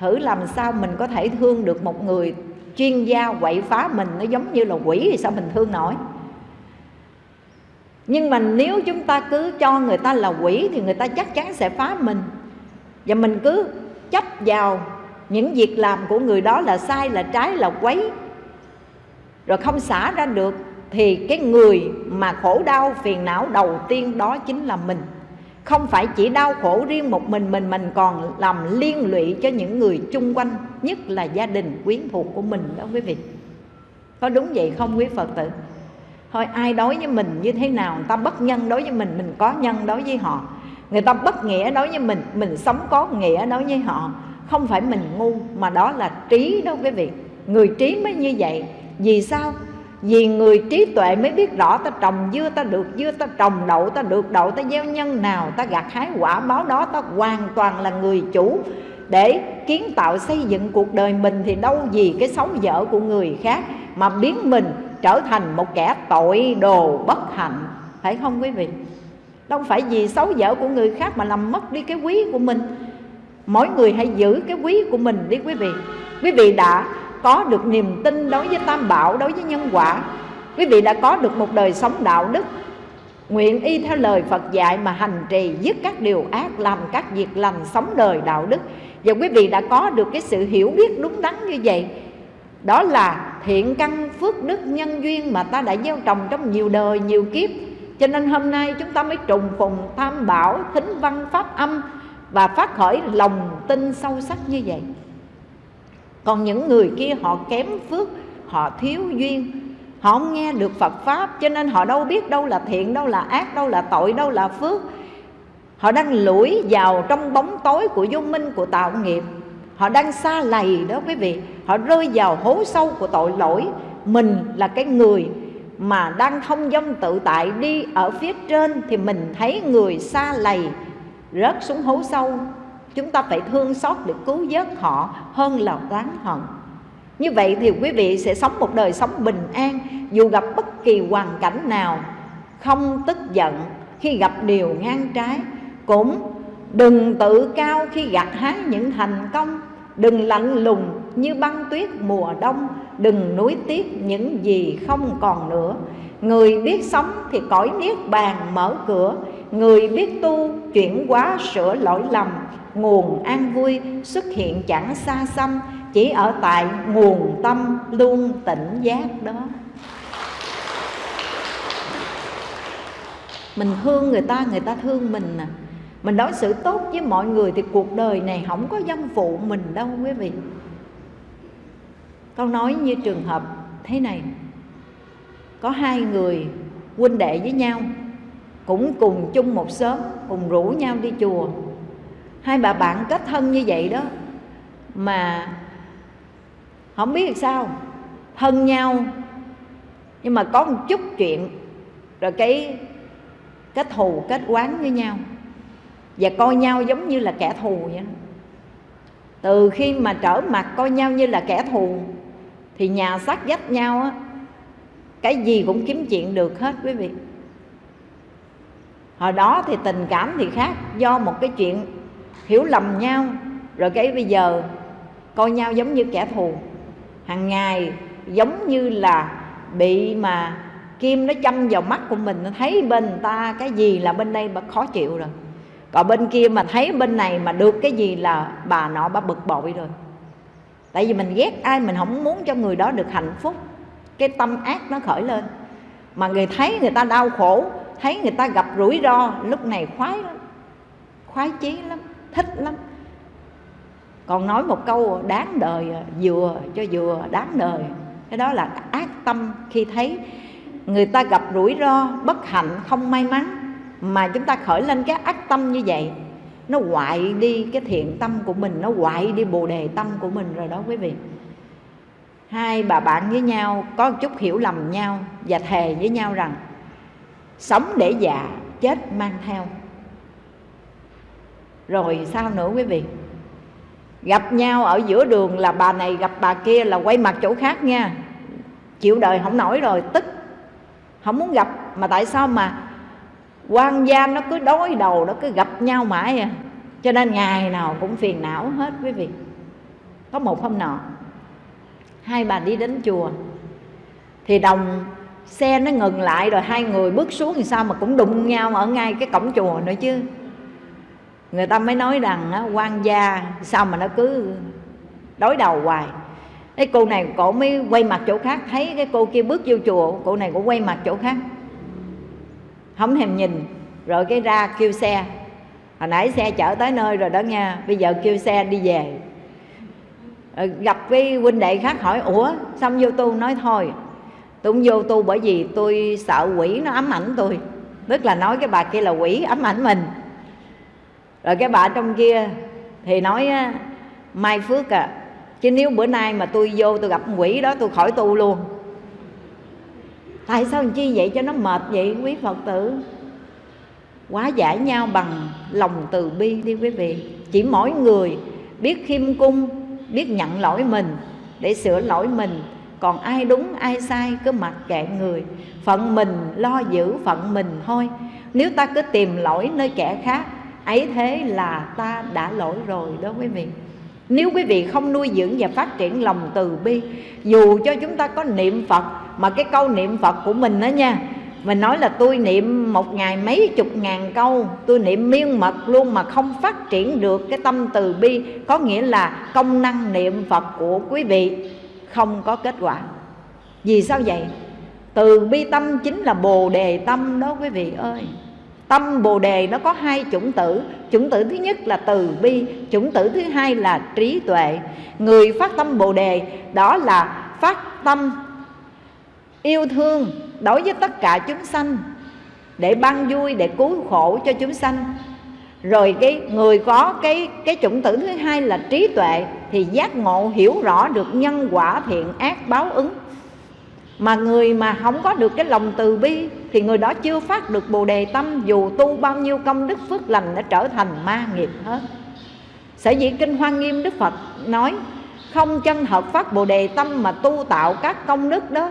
thử làm sao mình có thể thương được một người chuyên gia quậy phá mình, nó giống như là quỷ thì sao mình thương nổi? Nhưng mà nếu chúng ta cứ cho người ta là quỷ thì người ta chắc chắn sẽ phá mình. Và mình cứ chấp vào những việc làm của người đó là sai, là trái, là quấy. Rồi không xả ra được, thì cái người mà khổ đau, phiền não đầu tiên đó chính là mình. Không phải chỉ đau khổ riêng một mình mình mình còn làm liên lụy cho những người chung quanh, nhất là gia đình quyến thuộc của mình đó quý vị. Có đúng vậy không quý phật tử? Thôi, ai đối với mình như thế nào, người ta bất nhân đối với mình mình có nhân đối với họ. Người ta bất nghĩa đối với mình mình sống có nghĩa đối với họ không phải mình ngu, mà đó là trí đó quý vị. Người trí mới như vậy. Vì sao? Vì người trí tuệ mới biết rõ ta trồng dưa, ta được dưa, ta trồng đậu, ta được đậu, ta gieo nhân nào, ta gặt hái quả báo đó, ta hoàn toàn là người chủ. Để kiến tạo xây dựng cuộc đời mình thì đâu gì cái xấu dở của người khác mà biến mình trở thành một kẻ tội đồ bất hạnh. Phải không quý vị? Đâu phải vì xấu dở của người khác mà làm mất đi cái quý của mình mỗi người hãy giữ cái quý của mình đi quý vị. Quý vị đã có được niềm tin đối với tam bảo, đối với nhân quả. Quý vị đã có được một đời sống đạo đức. Nguyện y theo lời Phật dạy mà hành trì, dứt các điều ác, làm các việc lành, sống đời đạo đức. Và quý vị đã có được cái sự hiểu biết đúng đắn như vậy. Đó là thiện căn, phước đức, nhân duyên mà ta đã gieo trồng trong nhiều đời, nhiều kiếp. Cho nên hôm nay chúng ta mới trùng phùng tam bảo, thính văn, pháp âm và phát khởi lòng tin sâu sắc như vậy. Còn những người kia họ kém phước, họ thiếu duyên, họ không nghe được phật pháp, cho nên họ đâu biết đâu là thiện, đâu là ác, đâu là tội, đâu là phước. Họ đang lủi vào trong bóng tối của vô minh, của tạo nghiệp. Họ đang xa lầy đó quý vị. Họ rơi vào hố sâu của tội lỗi. Mình là cái người mà đang thông dong tự tại đi ở phía trên thì mình thấy người xa lầy rớt xuống hố sâu. Chúng ta phải thương xót để cứu vớt họ hơn là oán hận. Như vậy thì quý vị sẽ sống một đời sống bình an, dù gặp bất kỳ hoàn cảnh nào. Không tức giận khi gặp điều ngang trái, cũng đừng tự cao khi gặt hái những thành công. Đừng lạnh lùng như băng tuyết mùa đông, đừng nuối tiếc những gì không còn nữa. Người biết sống thì cõi niết bàn mở cửa người biết tu, chuyển hóa sửa lỗi lầm, nguồn an vui xuất hiện chẳng xa xăm, chỉ ở tại nguồn tâm luôn tỉnh giác đó. Mình thương người ta người ta thương mình nè à. mình đối xử tốt với mọi người thì cuộc đời này không có dâm phụ mình đâu, quý vị. Con nói như trường hợp thế này. Có hai người huynh đệ với nhau cũng cùng chung một xóm, cùng rủ nhau đi chùa. Hai bà bạn kết thân như vậy đó, mà không biết sao, thân nhau, nhưng mà có một chút chuyện, rồi cái kết thù, kết quán với nhau. Và coi nhau giống như là kẻ thù vậy. Từ khi mà trở mặt coi nhau như là kẻ thù, thì nhà sát dách nhau á, cái gì cũng kiếm chuyện được hết quý vị hồi đó thì tình cảm thì khác, do một cái chuyện hiểu lầm nhau. Rồi cái bây giờ coi nhau giống như kẻ thù. Hàng ngày giống như là bị mà kim nó châm vào mắt của mình, nó thấy bên ta cái gì là bên đây bà khó chịu rồi. Còn bên kia mà thấy bên này mà được cái gì là bà nọ bà bực bội rồi. Tại vì mình ghét ai, mình không muốn cho người đó được hạnh phúc. Cái tâm ác nó khởi lên. Mà người thấy người ta đau khổ thấy người ta gặp rủi ro, lúc này khoái lắm, khoái chí lắm, thích lắm. Còn nói một câu, đáng đời vừa cho vừa đáng đời. Cái đó là ác tâm khi thấy người ta gặp rủi ro, bất hạnh, không may mắn, mà chúng ta khởi lên cái ác tâm như vậy. Nó hoại đi cái thiện tâm của mình, nó hoại đi bồ đề tâm của mình rồi đó quý vị. Hai bà bạn với nhau có một chút hiểu lầm nhau và thề với nhau rằng sống để già, chết mang theo. Rồi sao nữa quý vị? Gặp nhau ở giữa đường là bà này gặp bà kia là quay mặt chỗ khác nha. Chịu đời không nổi rồi, tức. Không muốn gặp, mà tại sao mà quan gia nó cứ đối đầu, nó cứ gặp nhau mãi à? Cho nên ngày nào cũng phiền não hết quý vị. Có một hôm nọ, hai bà đi đến chùa, thì đồng xe nó ngừng lại rồi hai người bước xuống thì sao mà cũng đụng nhau ở ngay cái cổng chùa nữa chứ? Người ta mới nói rằng á, quan gia sao mà nó cứ đối đầu hoài. Cái cô này cổ mới quay mặt chỗ khác thấy cái cô kia bước vô chùa cô này cũng quay mặt chỗ khác. Không thèm nhìn rồi cái ra kêu xe. Hồi nãy xe chở tới nơi rồi đó nha bây giờ kêu xe đi về. Ờ, gặp cái huynh đệ khác hỏi ủa xong vô tu nói thôi tôi không vô tu bởi vì tôi sợ quỷ nó ám ảnh tôi. Tức là nói cái bà kia là quỷ ám ảnh mình. Rồi cái bà trong kia thì nói mai phước à chứ nếu bữa nay mà tôi vô tôi gặp quỷ đó tôi khỏi tu luôn. Tại sao chi vậy cho nó mệt vậy, quý phật tử? Quá giải nhau bằng lòng từ bi đi quý vị. Chỉ mỗi người biết khiêm cung, biết nhận lỗi mình để sửa lỗi mình còn ai đúng, ai sai, cứ mặc kệ người. Phận mình lo giữ phận mình thôi. Nếu ta cứ tìm lỗi nơi kẻ khác, ấy thế là ta đã lỗi rồi đó quý vị. Nếu quý vị không nuôi dưỡng và phát triển lòng từ bi, dù cho chúng ta có niệm phật, mà cái câu niệm phật của mình đó nha mình nói là tôi niệm một ngày mấy chục ngàn câu, tôi niệm miên mật luôn mà không phát triển được cái tâm từ bi, có nghĩa là công năng niệm phật của quý vị không có kết quả. Vì sao vậy? Từ bi tâm chính là bồ đề tâm đó quý vị ơi. Tâm bồ đề nó có hai chủng tử. Chủng tử thứ nhất là từ bi, chủng tử thứ hai là trí tuệ. Người phát tâm bồ đề đó là phát tâm yêu thương đối với tất cả chúng sanh, để ban vui, để cứu khổ cho chúng sanh. Rồi cái người có cái cái chủng tử thứ hai là trí tuệ thì giác ngộ hiểu rõ được nhân quả thiện ác báo ứng. Mà người mà không có được cái lòng từ bi thì người đó chưa phát được bồ đề tâm, dù tu bao nhiêu công đức phước lành đã trở thành ma nghiệp hết. Sở dĩ kinh hoa nghiêm đức phật nói, không chân hợp phát bồ đề tâm mà tu tạo các công đức đó,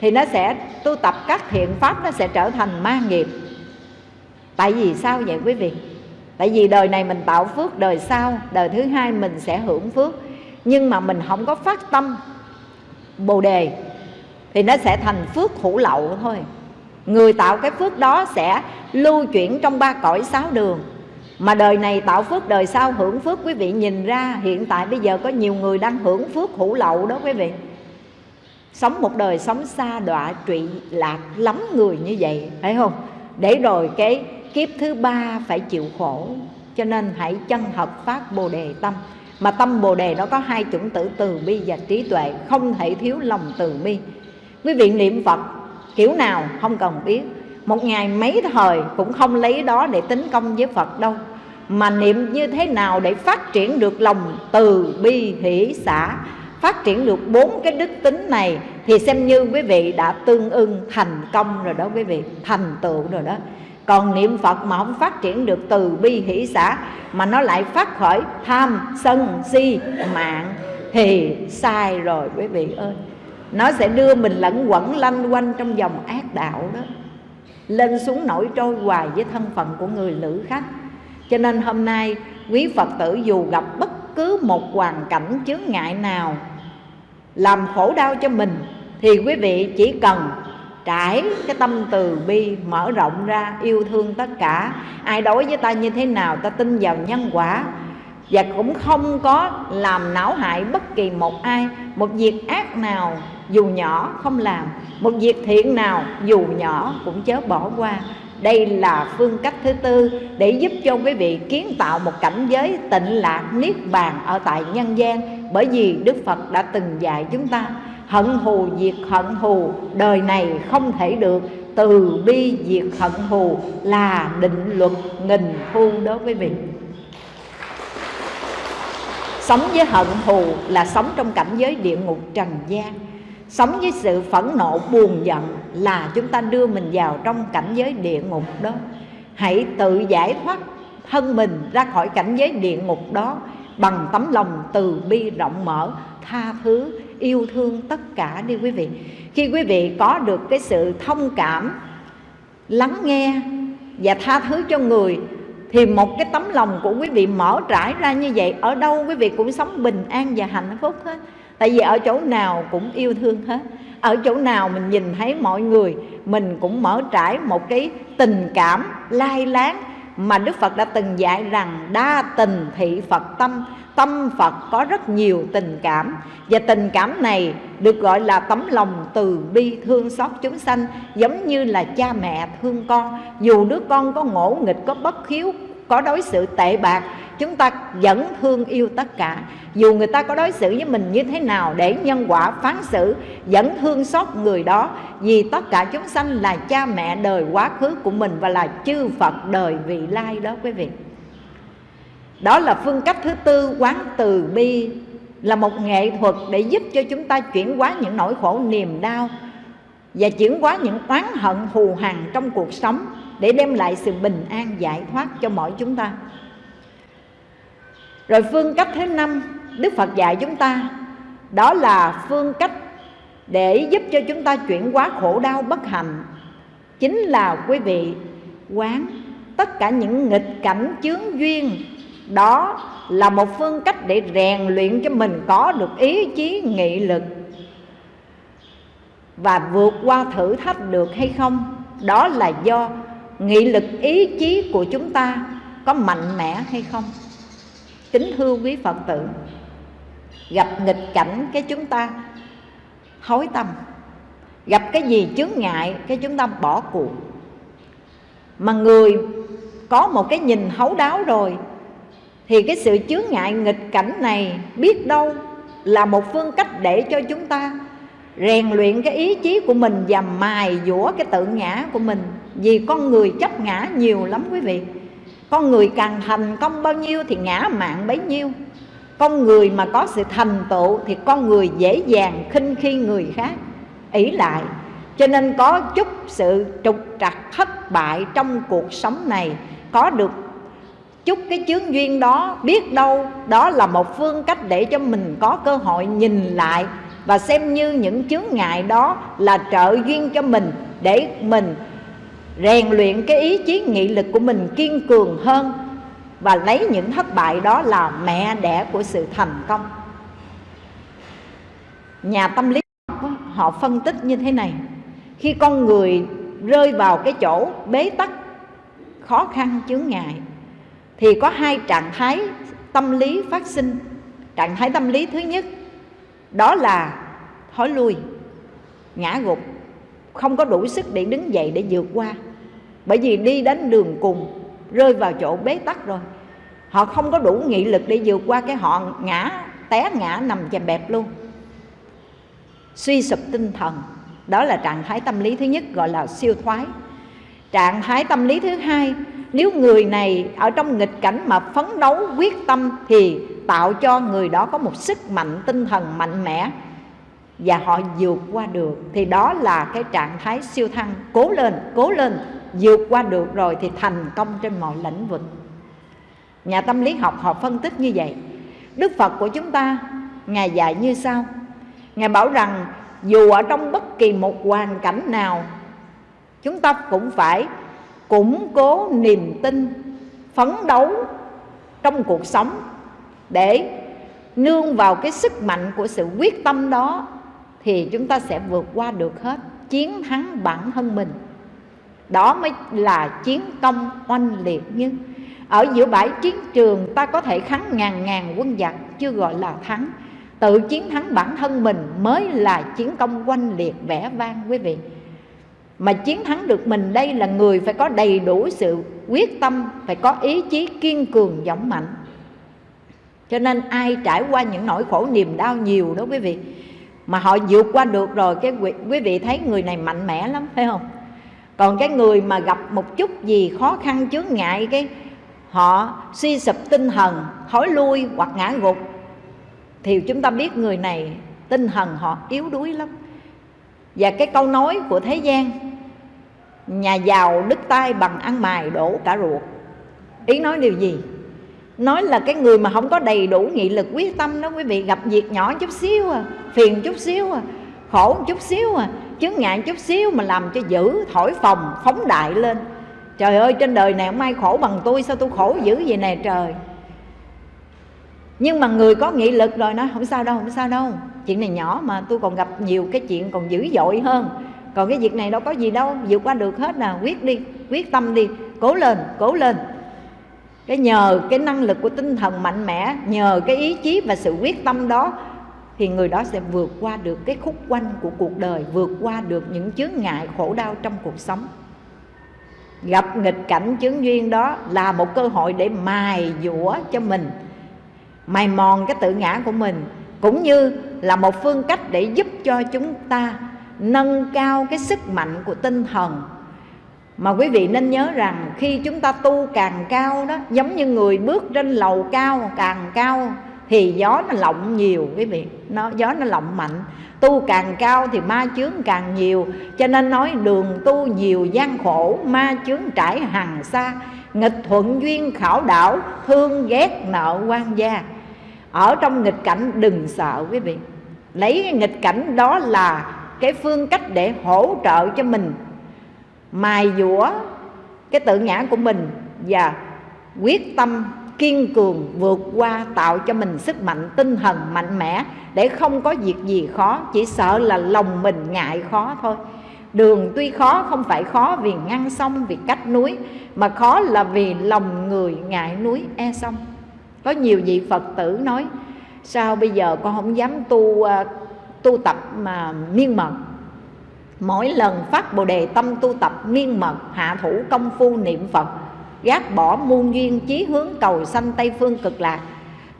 thì nó sẽ, tu tập các thiện pháp nó sẽ trở thành ma nghiệp. Tại vì sao vậy quý vị? Tại vì đời này mình tạo phước, đời sau, đời thứ hai mình sẽ hưởng phước. Nhưng mà mình không có phát tâm bồ đề, thì nó sẽ thành phước hữu lậu thôi. Người tạo cái phước đó sẽ lưu chuyển trong ba cõi sáu đường. Mà đời này tạo phước, đời sau hưởng phước, quý vị nhìn ra, hiện tại bây giờ có nhiều người đang hưởng phước hữu lậu đó quý vị. Sống một đời sống xa đọa trụy lạc lắm người như vậy phải không? Để rồi cái kiếp thứ ba phải chịu khổ, cho nên hãy chân hợp phát bồ đề tâm. Mà tâm bồ đề nó có hai chủng tử, từ bi và trí tuệ, không thể thiếu lòng từ bi. Quý vị niệm phật, kiểu nào không cần biết. Một ngày mấy thời cũng không lấy đó để tính công với phật đâu. Mà niệm như thế nào để phát triển được lòng từ bi, hỷ xã phát triển được bốn cái đức tính này thì xem như quý vị đã tương ưng thành công rồi đó quý vị, thành tựu rồi đó còn niệm phật mà không phát triển được từ bi hỷ xã, mà nó lại phát khởi tham, sân, si, mạng. Thì sai rồi, quý vị ơi. Nó sẽ đưa mình lẫn quẩn, lanh quanh trong dòng ác đạo đó. Lên xuống nổi trôi hoài với thân phận của người lữ khách. Cho nên hôm nay, quý phật tử dù gặp bất cứ một hoàn cảnh chướng ngại nào, làm khổ đau cho mình, thì quý vị chỉ cần trải cái tâm từ bi mở rộng ra, yêu thương tất cả. Ai đối với ta như thế nào, ta tin vào nhân quả. Và cũng không có làm não hại bất kỳ một ai. Một việc ác nào, dù nhỏ, không làm. Một việc thiện nào, dù nhỏ, cũng chớ bỏ qua. Đây là phương cách thứ tư để giúp cho quý vị kiến tạo một cảnh giới tịnh lạc, niết bàn ở tại nhân gian. Bởi vì đức phật đã từng dạy chúng ta hận thù, diệt hận thù. Đời này không thể được. Từ bi diệt hận thù là định luật nghìn thu đó quý vị sống với hận thù là sống trong cảnh giới địa ngục trần gian. Sống với sự phẫn nộ, buồn giận là chúng ta đưa mình vào trong cảnh giới địa ngục đó. Hãy tự giải thoát thân mình ra khỏi cảnh giới địa ngục đó bằng tấm lòng từ bi rộng mở, tha thứ yêu thương tất cả đi quý vị. Khi quý vị có được cái sự thông cảm, lắng nghe và tha thứ cho người, thì một cái tấm lòng của quý vị mở trải ra như vậy, ở đâu quý vị cũng sống bình an và hạnh phúc hết. Tại vì ở chỗ nào cũng yêu thương hết. Ở chỗ nào mình nhìn thấy mọi người, mình cũng mở trải một cái tình cảm lai láng mà Đức Phật đã từng dạy rằng đa tình thị Phật tâm. Tâm Phật có rất nhiều tình cảm. Và tình cảm này được gọi là tấm lòng từ bi thương xót chúng sanh Giống như là cha mẹ thương con. Dù đứa con có ngỗ nghịch, có bất hiếu, có đối xử tệ bạc chúng ta vẫn thương yêu tất cả. Dù người ta có đối xử với mình như thế nào để nhân quả phán xử vẫn thương xót người đó. Vì tất cả chúng sanh là cha mẹ đời quá khứ của mình và là chư Phật đời vị lai đó quý vị đó là phương cách thứ tư, quán từ bi, là một nghệ thuật để giúp cho chúng ta chuyển hóa những nỗi khổ niềm đau và chuyển hóa những oán hận thù hằn trong cuộc sống để đem lại sự bình an giải thoát cho mỗi chúng ta. Rồi phương cách thứ năm, Đức Phật dạy chúng ta, Đó là phương cách để giúp cho chúng ta chuyển hóa khổ đau bất hạnh. Chính là, quý vị, quán tất cả những nghịch cảnh chướng duyên đó là một phương cách để rèn luyện cho mình có được ý chí, nghị lực. Và vượt qua thử thách được hay không, Đó là do nghị lực, ý chí của chúng ta có mạnh mẽ hay không. Kính thưa quý phật tử, gặp nghịch cảnh cái chúng ta hối tâm, gặp cái gì chướng ngại cái chúng ta bỏ cuộc. Mà người có một cái nhìn hấu đáo rồi thì cái sự chướng ngại nghịch cảnh này biết đâu là một phương cách để cho chúng ta rèn luyện cái ý chí của mình và mài dũa cái tự ngã của mình. Vì con người chấp ngã nhiều lắm quý vị. Con người càng thành công bao nhiêu thì ngã mạng bấy nhiêu. Con người mà có sự thành tựu thì con người dễ dàng khinh khi người khác. Ỷ lại, cho nên có chút sự trục trặc thất bại trong cuộc sống này có được chút cái chướng duyên đó, biết đâu đó là một phương cách để cho mình có cơ hội nhìn lại và xem như những chướng ngại đó là trợ duyên cho mình để mình rèn luyện cái ý chí nghị lực của mình kiên cường hơn và lấy những thất bại đó là mẹ đẻ của sự thành công. Nhà tâm lý học họ phân tích như thế này. Khi con người rơi vào cái chỗ bế tắc, khó khăn, chướng ngại thì có hai trạng thái tâm lý phát sinh. Trạng thái tâm lý thứ nhất, đó là thối lui, ngã gục, không có đủ sức để đứng dậy để vượt qua. Bởi vì đi đến đường cùng, rơi vào chỗ bế tắc rồi. Họ không có đủ nghị lực để vượt qua cái họ ngã, té ngã nằm chèm bẹp luôn. Suy sụp tinh thần, đó là trạng thái tâm lý thứ nhất, gọi là siêu thoái. Trạng thái tâm lý thứ hai nếu người này ở trong nghịch cảnh mà phấn đấu, quyết tâm thì tạo cho người đó có một sức mạnh, tinh thần mạnh mẽ và họ vượt qua được. Thì đó là cái trạng thái siêu thăng. Cố lên cố lên, vượt qua được rồi thì thành công trên mọi lĩnh vực. Nhà tâm lý học họ phân tích như vậy. Đức phật của chúng ta, ngài dạy như sau. Ngài bảo rằng, dù ở trong bất kỳ một hoàn cảnh nào, chúng ta cũng phải củng cố niềm tin, phấn đấu trong cuộc sống để nương vào cái sức mạnh của sự quyết tâm đó, thì chúng ta sẽ vượt qua được hết chiến thắng bản thân mình. Đó mới là chiến công oanh liệt nhưng ở giữa bãi chiến trường, ta có thể thắng ngàn ngàn quân giặc, chưa gọi là thắng. Tự chiến thắng bản thân mình mới là chiến công oanh liệt, vẻ vang, quý vị mà chiến thắng được mình đây là người phải có đầy đủ sự quyết tâm, phải có ý chí kiên cường, dũng mạnh. Cho nên ai trải qua những nỗi khổ niềm đau nhiều đó quý vị, mà họ vượt qua được rồi, cái quý vị thấy người này mạnh mẽ lắm, phải không? Còn cái người mà gặp một chút gì khó khăn, chướng ngại, cái họ suy sụp tinh thần, thối lui hoặc ngã gục, thì chúng ta biết người này tinh thần họ yếu đuối lắm và cái câu nói của thế gian, nhà giàu đứt tay bằng ăn mài đổ cả ruột. Ý nói điều gì? Nói là cái người mà không có đầy đủ nghị lực, quyết tâm đó, quý vị, gặp việc nhỏ chút xíu à phiền chút xíu à khổ chút xíu à chứng ngại chút xíu mà làm cho dữ thổi phồng, phóng đại lên. Trời ơi, trên đời này không ai khổ bằng tôi, sao tôi khổ dữ vậy nè trời? Nhưng mà người có nghị lực rồi nói, không sao đâu, không sao đâu. Chuyện này nhỏ mà, tôi còn gặp nhiều cái chuyện còn dữ dội hơn. Còn cái việc này đâu có gì đâu, vượt qua được hết nè, quyết đi, quyết tâm đi, cố lên cố lên. Cái nhờ cái năng lực của tinh thần mạnh mẽ, nhờ cái ý chí và sự quyết tâm đó, thì người đó sẽ vượt qua được cái khúc quanh của cuộc đời, vượt qua được những chướng ngại khổ đau trong cuộc sống. Gặp nghịch cảnh chướng duyên đó là một cơ hội để mài dũa cho mình mài mòn cái tự ngã của mình, cũng như là một phương cách để giúp cho chúng ta nâng cao cái sức mạnh của tinh thần. Mà quý vị nên nhớ rằng khi chúng ta tu càng cao đó, giống như người bước trên lầu cao càng cao, thì gió nó lộng nhiều, quý vị. Nó, gió nó lộng mạnh. Tu càng cao thì ma chướng càng nhiều. Cho nên nói đường tu nhiều gian khổ, ma chướng trải hàng xa. Nghịch thuận duyên khảo đảo, thương ghét nợ quan gia ở trong nghịch cảnh đừng sợ quý vị. Lấy cái nghịch cảnh đó là cái phương cách để hỗ trợ cho mình. Mài dũa cái tự ngã của mình và quyết tâm kiên cường vượt qua tạo cho mình sức mạnh, tinh thần mạnh mẽ để không có việc gì khó, chỉ sợ là lòng mình ngại khó thôi. Đường tuy khó, không phải khó vì ngăn sông, vì cách núi, mà khó là vì lòng người ngại núi e sông có nhiều vị phật tử nói, sao bây giờ con không dám tu à, tu tập mà miên mật? Mỗi lần phát bồ đề tâm tu tập miên mật, hạ thủ công phu niệm phật, gác bỏ muôn duyên chí hướng cầu sanh tây phương cực lạc,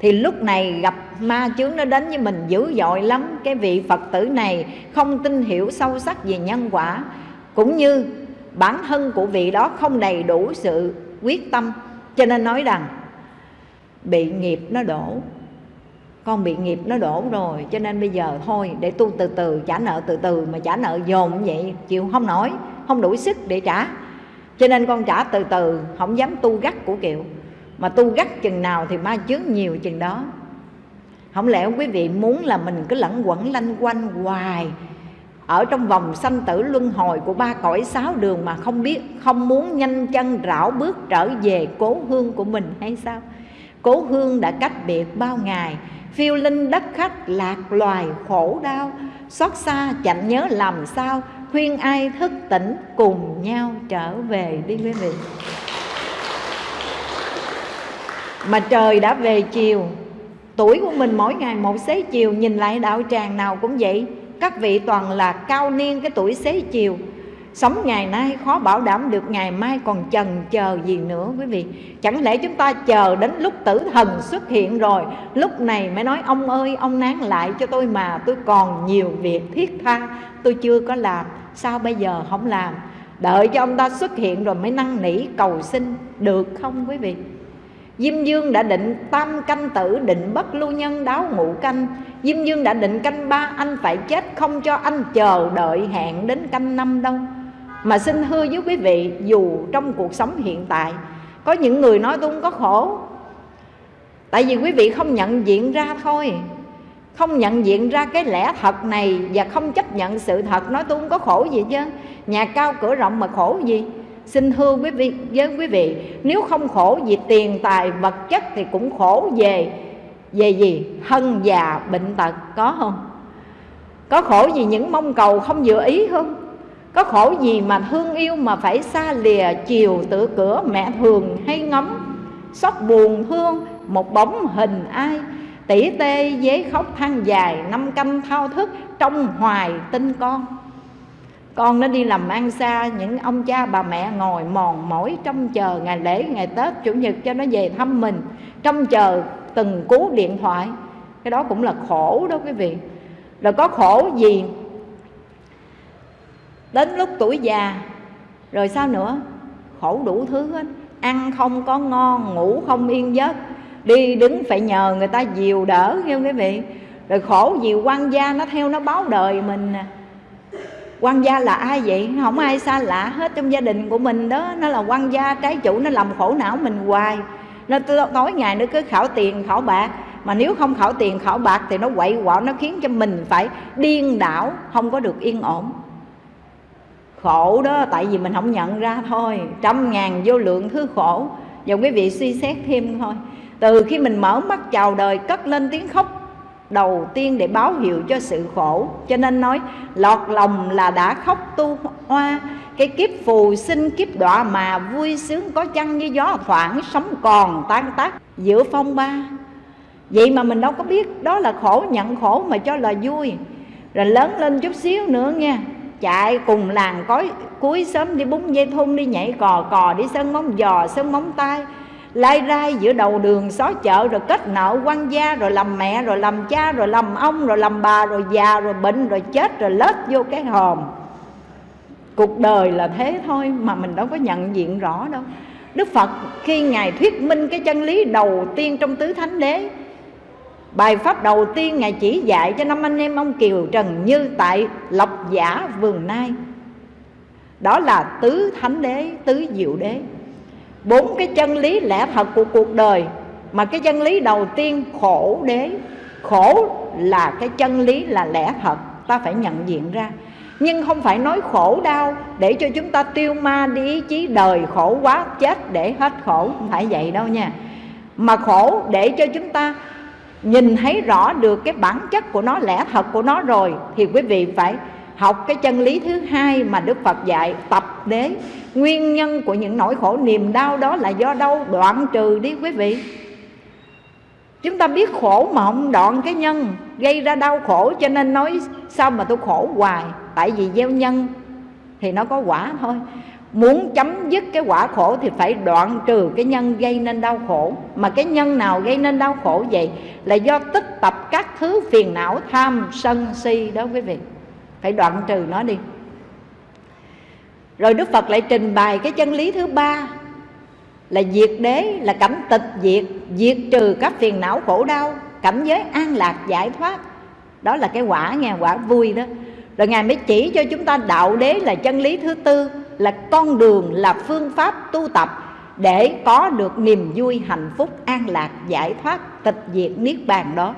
thì lúc này gặp ma chướng nó đến với mình dữ dội lắm. Cái vị phật tử này không tin hiểu sâu sắc về nhân quả, cũng như bản thân của vị đó không đầy đủ sự quyết tâm. Cho nên nói rằng bị nghiệp nó đổ. Con bị nghiệp nó đổ rồi, cho nên bây giờ thôi, để tu từ từ, trả nợ từ từ, mà trả nợ dồn vậy, chịu không nổi, không đủ sức để trả. Cho nên con trả từ từ, không dám tu gắt của kiệu. Mà tu gắt chừng nào thì ma chướng nhiều chừng đó. Không lẽ quý vị muốn là mình cứ lẫn quẩn lanh quanh hoài, ở trong vòng sanh tử luân hồi của ba cõi sáu đường mà không biết, không muốn nhanh chân rảo bước trở về cố hương của mình hay sao? Cố hương đã cách biệt bao ngày. Phiêu linh đất khách lạc loài khổ đau. Xót xa chẳng nhớ làm sao. Khuyên ai thức tỉnh cùng nhau trở về đi quý vị. Mà trời đã về chiều. Tuổi của mình mỗi ngày một xế chiều. Nhìn lại đạo tràng nào cũng vậy. Các vị toàn là cao niên cái tuổi xế chiều. Sống ngày nay khó bảo đảm được ngày mai còn chần chờ gì nữa, quý vị. Chẳng lẽ chúng ta chờ đến lúc tử thần xuất hiện rồi, Lúc này mới nói, ông ơi, ông nán lại cho tôi mà, Tôi còn nhiều việc thiết tha, tôi chưa có làm, Sao bây giờ không làm? Đợi cho ông ta xuất hiện rồi mới năn nỉ cầu xin, Được không quý vị? Diêm Dương đã định tam canh tử, định bất lưu nhân đáo ngũ canh. Diêm Dương đã định canh ba, anh phải chết Không cho anh chờ đợi hẹn đến canh năm đâu. Mà xin hứa với quý vị, Dù trong cuộc sống hiện tại, Có những người nói tôi không có khổ Tại vì quý vị không nhận diện ra thôi Không nhận diện ra cái lẽ thật này Và không chấp nhận sự thật, Nói tôi không có khổ gì chứ Nhà cao cửa rộng mà khổ gì Xin hư quý vị, với quý vị, Nếu không khổ vì tiền tài, vật chất Thì cũng khổ về Về gì? Hân già bệnh tật, có không? Có khổ vì những mong cầu không vừa ý không? Có khổ gì mà thương yêu mà phải xa lìa chiều tự cửa mẹ thường hay ngắm Xót buồn thương một bóng hình ai? Tỷ tê giấy khóc than dài Năm canh thao thức trong hoài tinh con. Con nó đi làm ăn xa, những ông cha bà mẹ ngồi mòn mỏi trong chờ ngày lễ, ngày tết, chủ nhật cho nó về thăm mình trong chờ từng cú điện thoại. Cái đó cũng là khổ đó quý vị. Rồi có khổ gì đến lúc tuổi già, rồi sao nữa? Khổ đủ thứ hết. Ăn không có ngon, ngủ không yên giấc. Đi đứng phải nhờ người ta dìu đỡ nghe quý vị. Rồi khổ gì quan gia nó theo nó báo đời mình nè. Quan gia là ai vậy? Không ai xa lạ hết trong gia đình của mình đó. Nó là quan gia trái chủ, nó làm khổ não mình hoài. Nó tối ngày nó cứ khảo tiền, khảo bạc. Mà nếu không khảo tiền, khảo bạc thì nó quậy quọ, nó khiến cho mình phải điên đảo, không có được yên ổn khổ đó, tại vì mình không nhận ra thôi. Trăm ngàn vô lượng thứ khổ. Và quý vị suy xét thêm thôi. Từ khi mình mở mắt chào đời, cất lên tiếng khóc, đầu tiên để báo hiệu cho sự khổ. Cho nên nói, lọt lòng là đã khóc tu hoa. Cái kiếp phù sinh, kiếp đọa mà vui sướng có chăng như gió thoảng sống còn tan tác giữa phong ba. Vậy mà mình đâu có biết đó là khổ, nhận khổ mà cho là vui. Rồi lớn lên chút xíu nữa nha chạy cùng làng cối cuối sớm đi búng dây thun, đi nhảy cò cò, đi sân móng giò sân móng tay. Lai rai giữa đầu đường xó chợ, rồi kết nợ quan gia, rồi làm mẹ, rồi làm cha, rồi làm ông, rồi làm bà, rồi già, rồi bệnh, rồi chết, rồi lết vô cái hòm. Cuộc đời là thế thôi, mà mình đâu có nhận diện rõ đâu. Đức phật khi ngài thuyết minh cái chân lý đầu tiên trong tứ thánh đế bài pháp đầu tiên ngài chỉ dạy cho năm anh em ông kiều trần như tại lộc giả vườn nai. Đó là tứ thánh đế, tứ diệu đế. Bốn cái chân lý lẽ thật của cuộc đời, mà cái chân lý đầu tiên khổ đế. Khổ là cái chân lý là lẽ thật, ta phải nhận diện ra. Nhưng không phải nói khổ đau để cho chúng ta tiêu ma đi ý chí đời khổ quá, chết để hết khổ. Không phải vậy đâu nha. Mà khổ để cho chúng ta nhìn thấy rõ được cái bản chất của nó, lẽ thật của nó rồi, thì quý vị phải học cái chân lý thứ hai mà Đức Phật dạy, tập đế. Nguyên nhân của những nỗi khổ, niềm đau đó là do đâu? Đoạn trừ đi, quý vị. Chúng ta biết khổ mà không đoạn cái nhân, gây ra đau khổ, cho nên nói sao mà tôi khổ hoài? Tại vì gieo nhân thì nó có quả thôi muốn chấm dứt cái quả khổ thì phải đoạn trừ cái nhân gây nên đau khổ. Mà cái nhân nào gây nên đau khổ vậy là do tích tập các thứ phiền não, tham, sân, si đó quý vị. Phải đoạn trừ nó đi. Rồi đức phật lại trình bày cái chân lý thứ ba, là diệt đế, là cảnh tịch diệt diệt trừ các phiền não khổ đau, cảnh giới an lạc giải thoát. Đó là cái quả nghe, quả vui đó. Rồi ngài mới chỉ cho chúng ta đạo đế là chân lý thứ tư là con đường, là phương pháp tu tập để có được niềm vui, hạnh phúc, an lạc, giải thoát, tịch diệt niết bàn đó.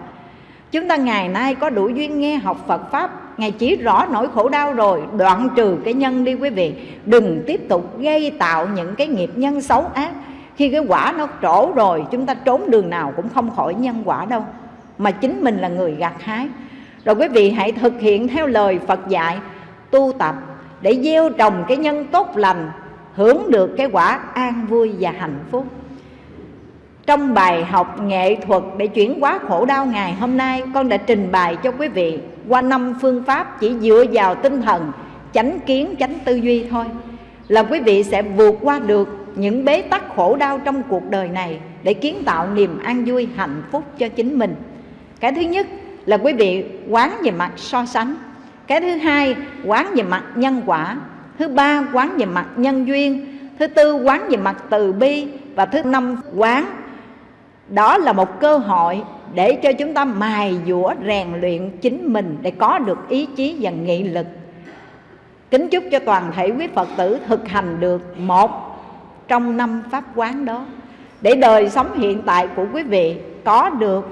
Chúng ta ngày nay có đủ duyên nghe học phật pháp. Ngài chỉ rõ nỗi khổ đau rồi, đoạn trừ cái nhân đi quý vị. Đừng tiếp tục gây tạo những cái nghiệp nhân xấu ác. Khi cái quả nó trổ rồi, chúng ta trốn đường nào cũng không khỏi nhân quả đâu. Mà chính mình là người gặt hái. Rồi quý vị hãy thực hiện theo lời Phật dạy, tu tập để gieo trồng cái nhân tốt lành, hưởng được cái quả an vui và hạnh phúc. Trong bài học nghệ thuật để chuyển hóa khổ đau ngày hôm nay, con đã trình bày cho quý vị qua năm phương pháp chỉ dựa vào tinh thần chánh kiến, chánh tư duy thôi, là quý vị sẽ vượt qua được những bế tắc khổ đau trong cuộc đời này để kiến tạo niềm an vui, hạnh phúc cho chính mình. Cái thứ nhất là quý vị quán về mặt so sánh cái thứ hai, quán về mặt nhân quả. Thứ ba, quán về mặt nhân duyên. Thứ tư, quán về mặt từ bi. Và thứ năm, quán. Đó là một cơ hội để cho chúng ta mài dũa, rèn luyện chính mình để có được ý chí và nghị lực. Kính chúc cho toàn thể quý phật tử thực hành được một trong năm pháp quán đó. Để đời sống hiện tại của quý vị có được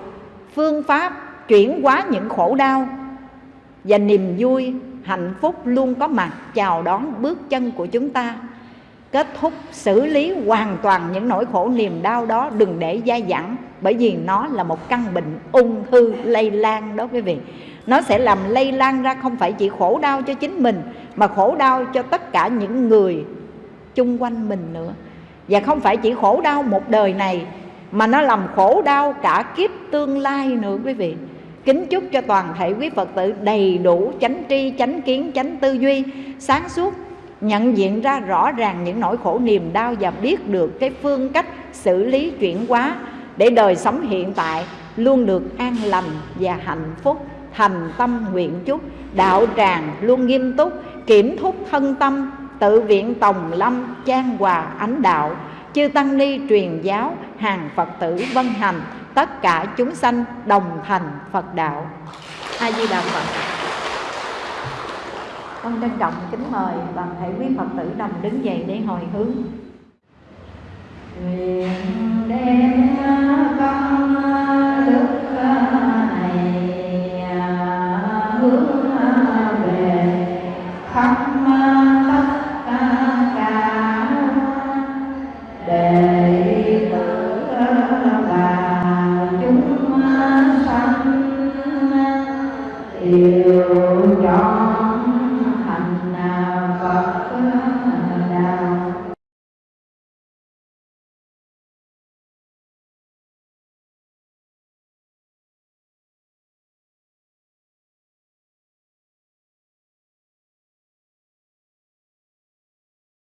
phương pháp chuyển hóa những khổ đau và niềm vui, hạnh phúc luôn có mặt chào đón bước chân của chúng ta. Kết thúc xử lý hoàn toàn những nỗi khổ niềm đau đó, đừng để dai dẳng bởi vì nó là một căn bệnh ung thư lây lan đó quý vị. Nó sẽ làm lây lan ra không phải chỉ khổ đau cho chính mình, mà khổ đau cho tất cả những người chung quanh mình nữa. Và không phải chỉ khổ đau một đời này, mà nó làm khổ đau cả kiếp tương lai nữa quý vị kính chúc cho toàn thể quý phật tử đầy đủ chánh tri, chánh kiến, chánh tư duy, sáng suốt, nhận diện ra rõ ràng những nỗi khổ niềm đau và biết được cái phương cách xử lý chuyển hóa để đời sống hiện tại luôn được an lành và hạnh phúc. Thành tâm nguyện chúc, đạo tràng luôn nghiêm túc, kiểm thúc thân tâm, tự viện tòng lâm trang hòa ánh đạo, chư tăng ni truyền giáo hàng Phật tử vân hành, tất cả chúng sanh đồng thành Phật đạo. A Di Đà Phật. Con trân trọng kính mời toàn thể quý Phật tử đồng đứng dậy để hồi hướng. Nguyện đem con đức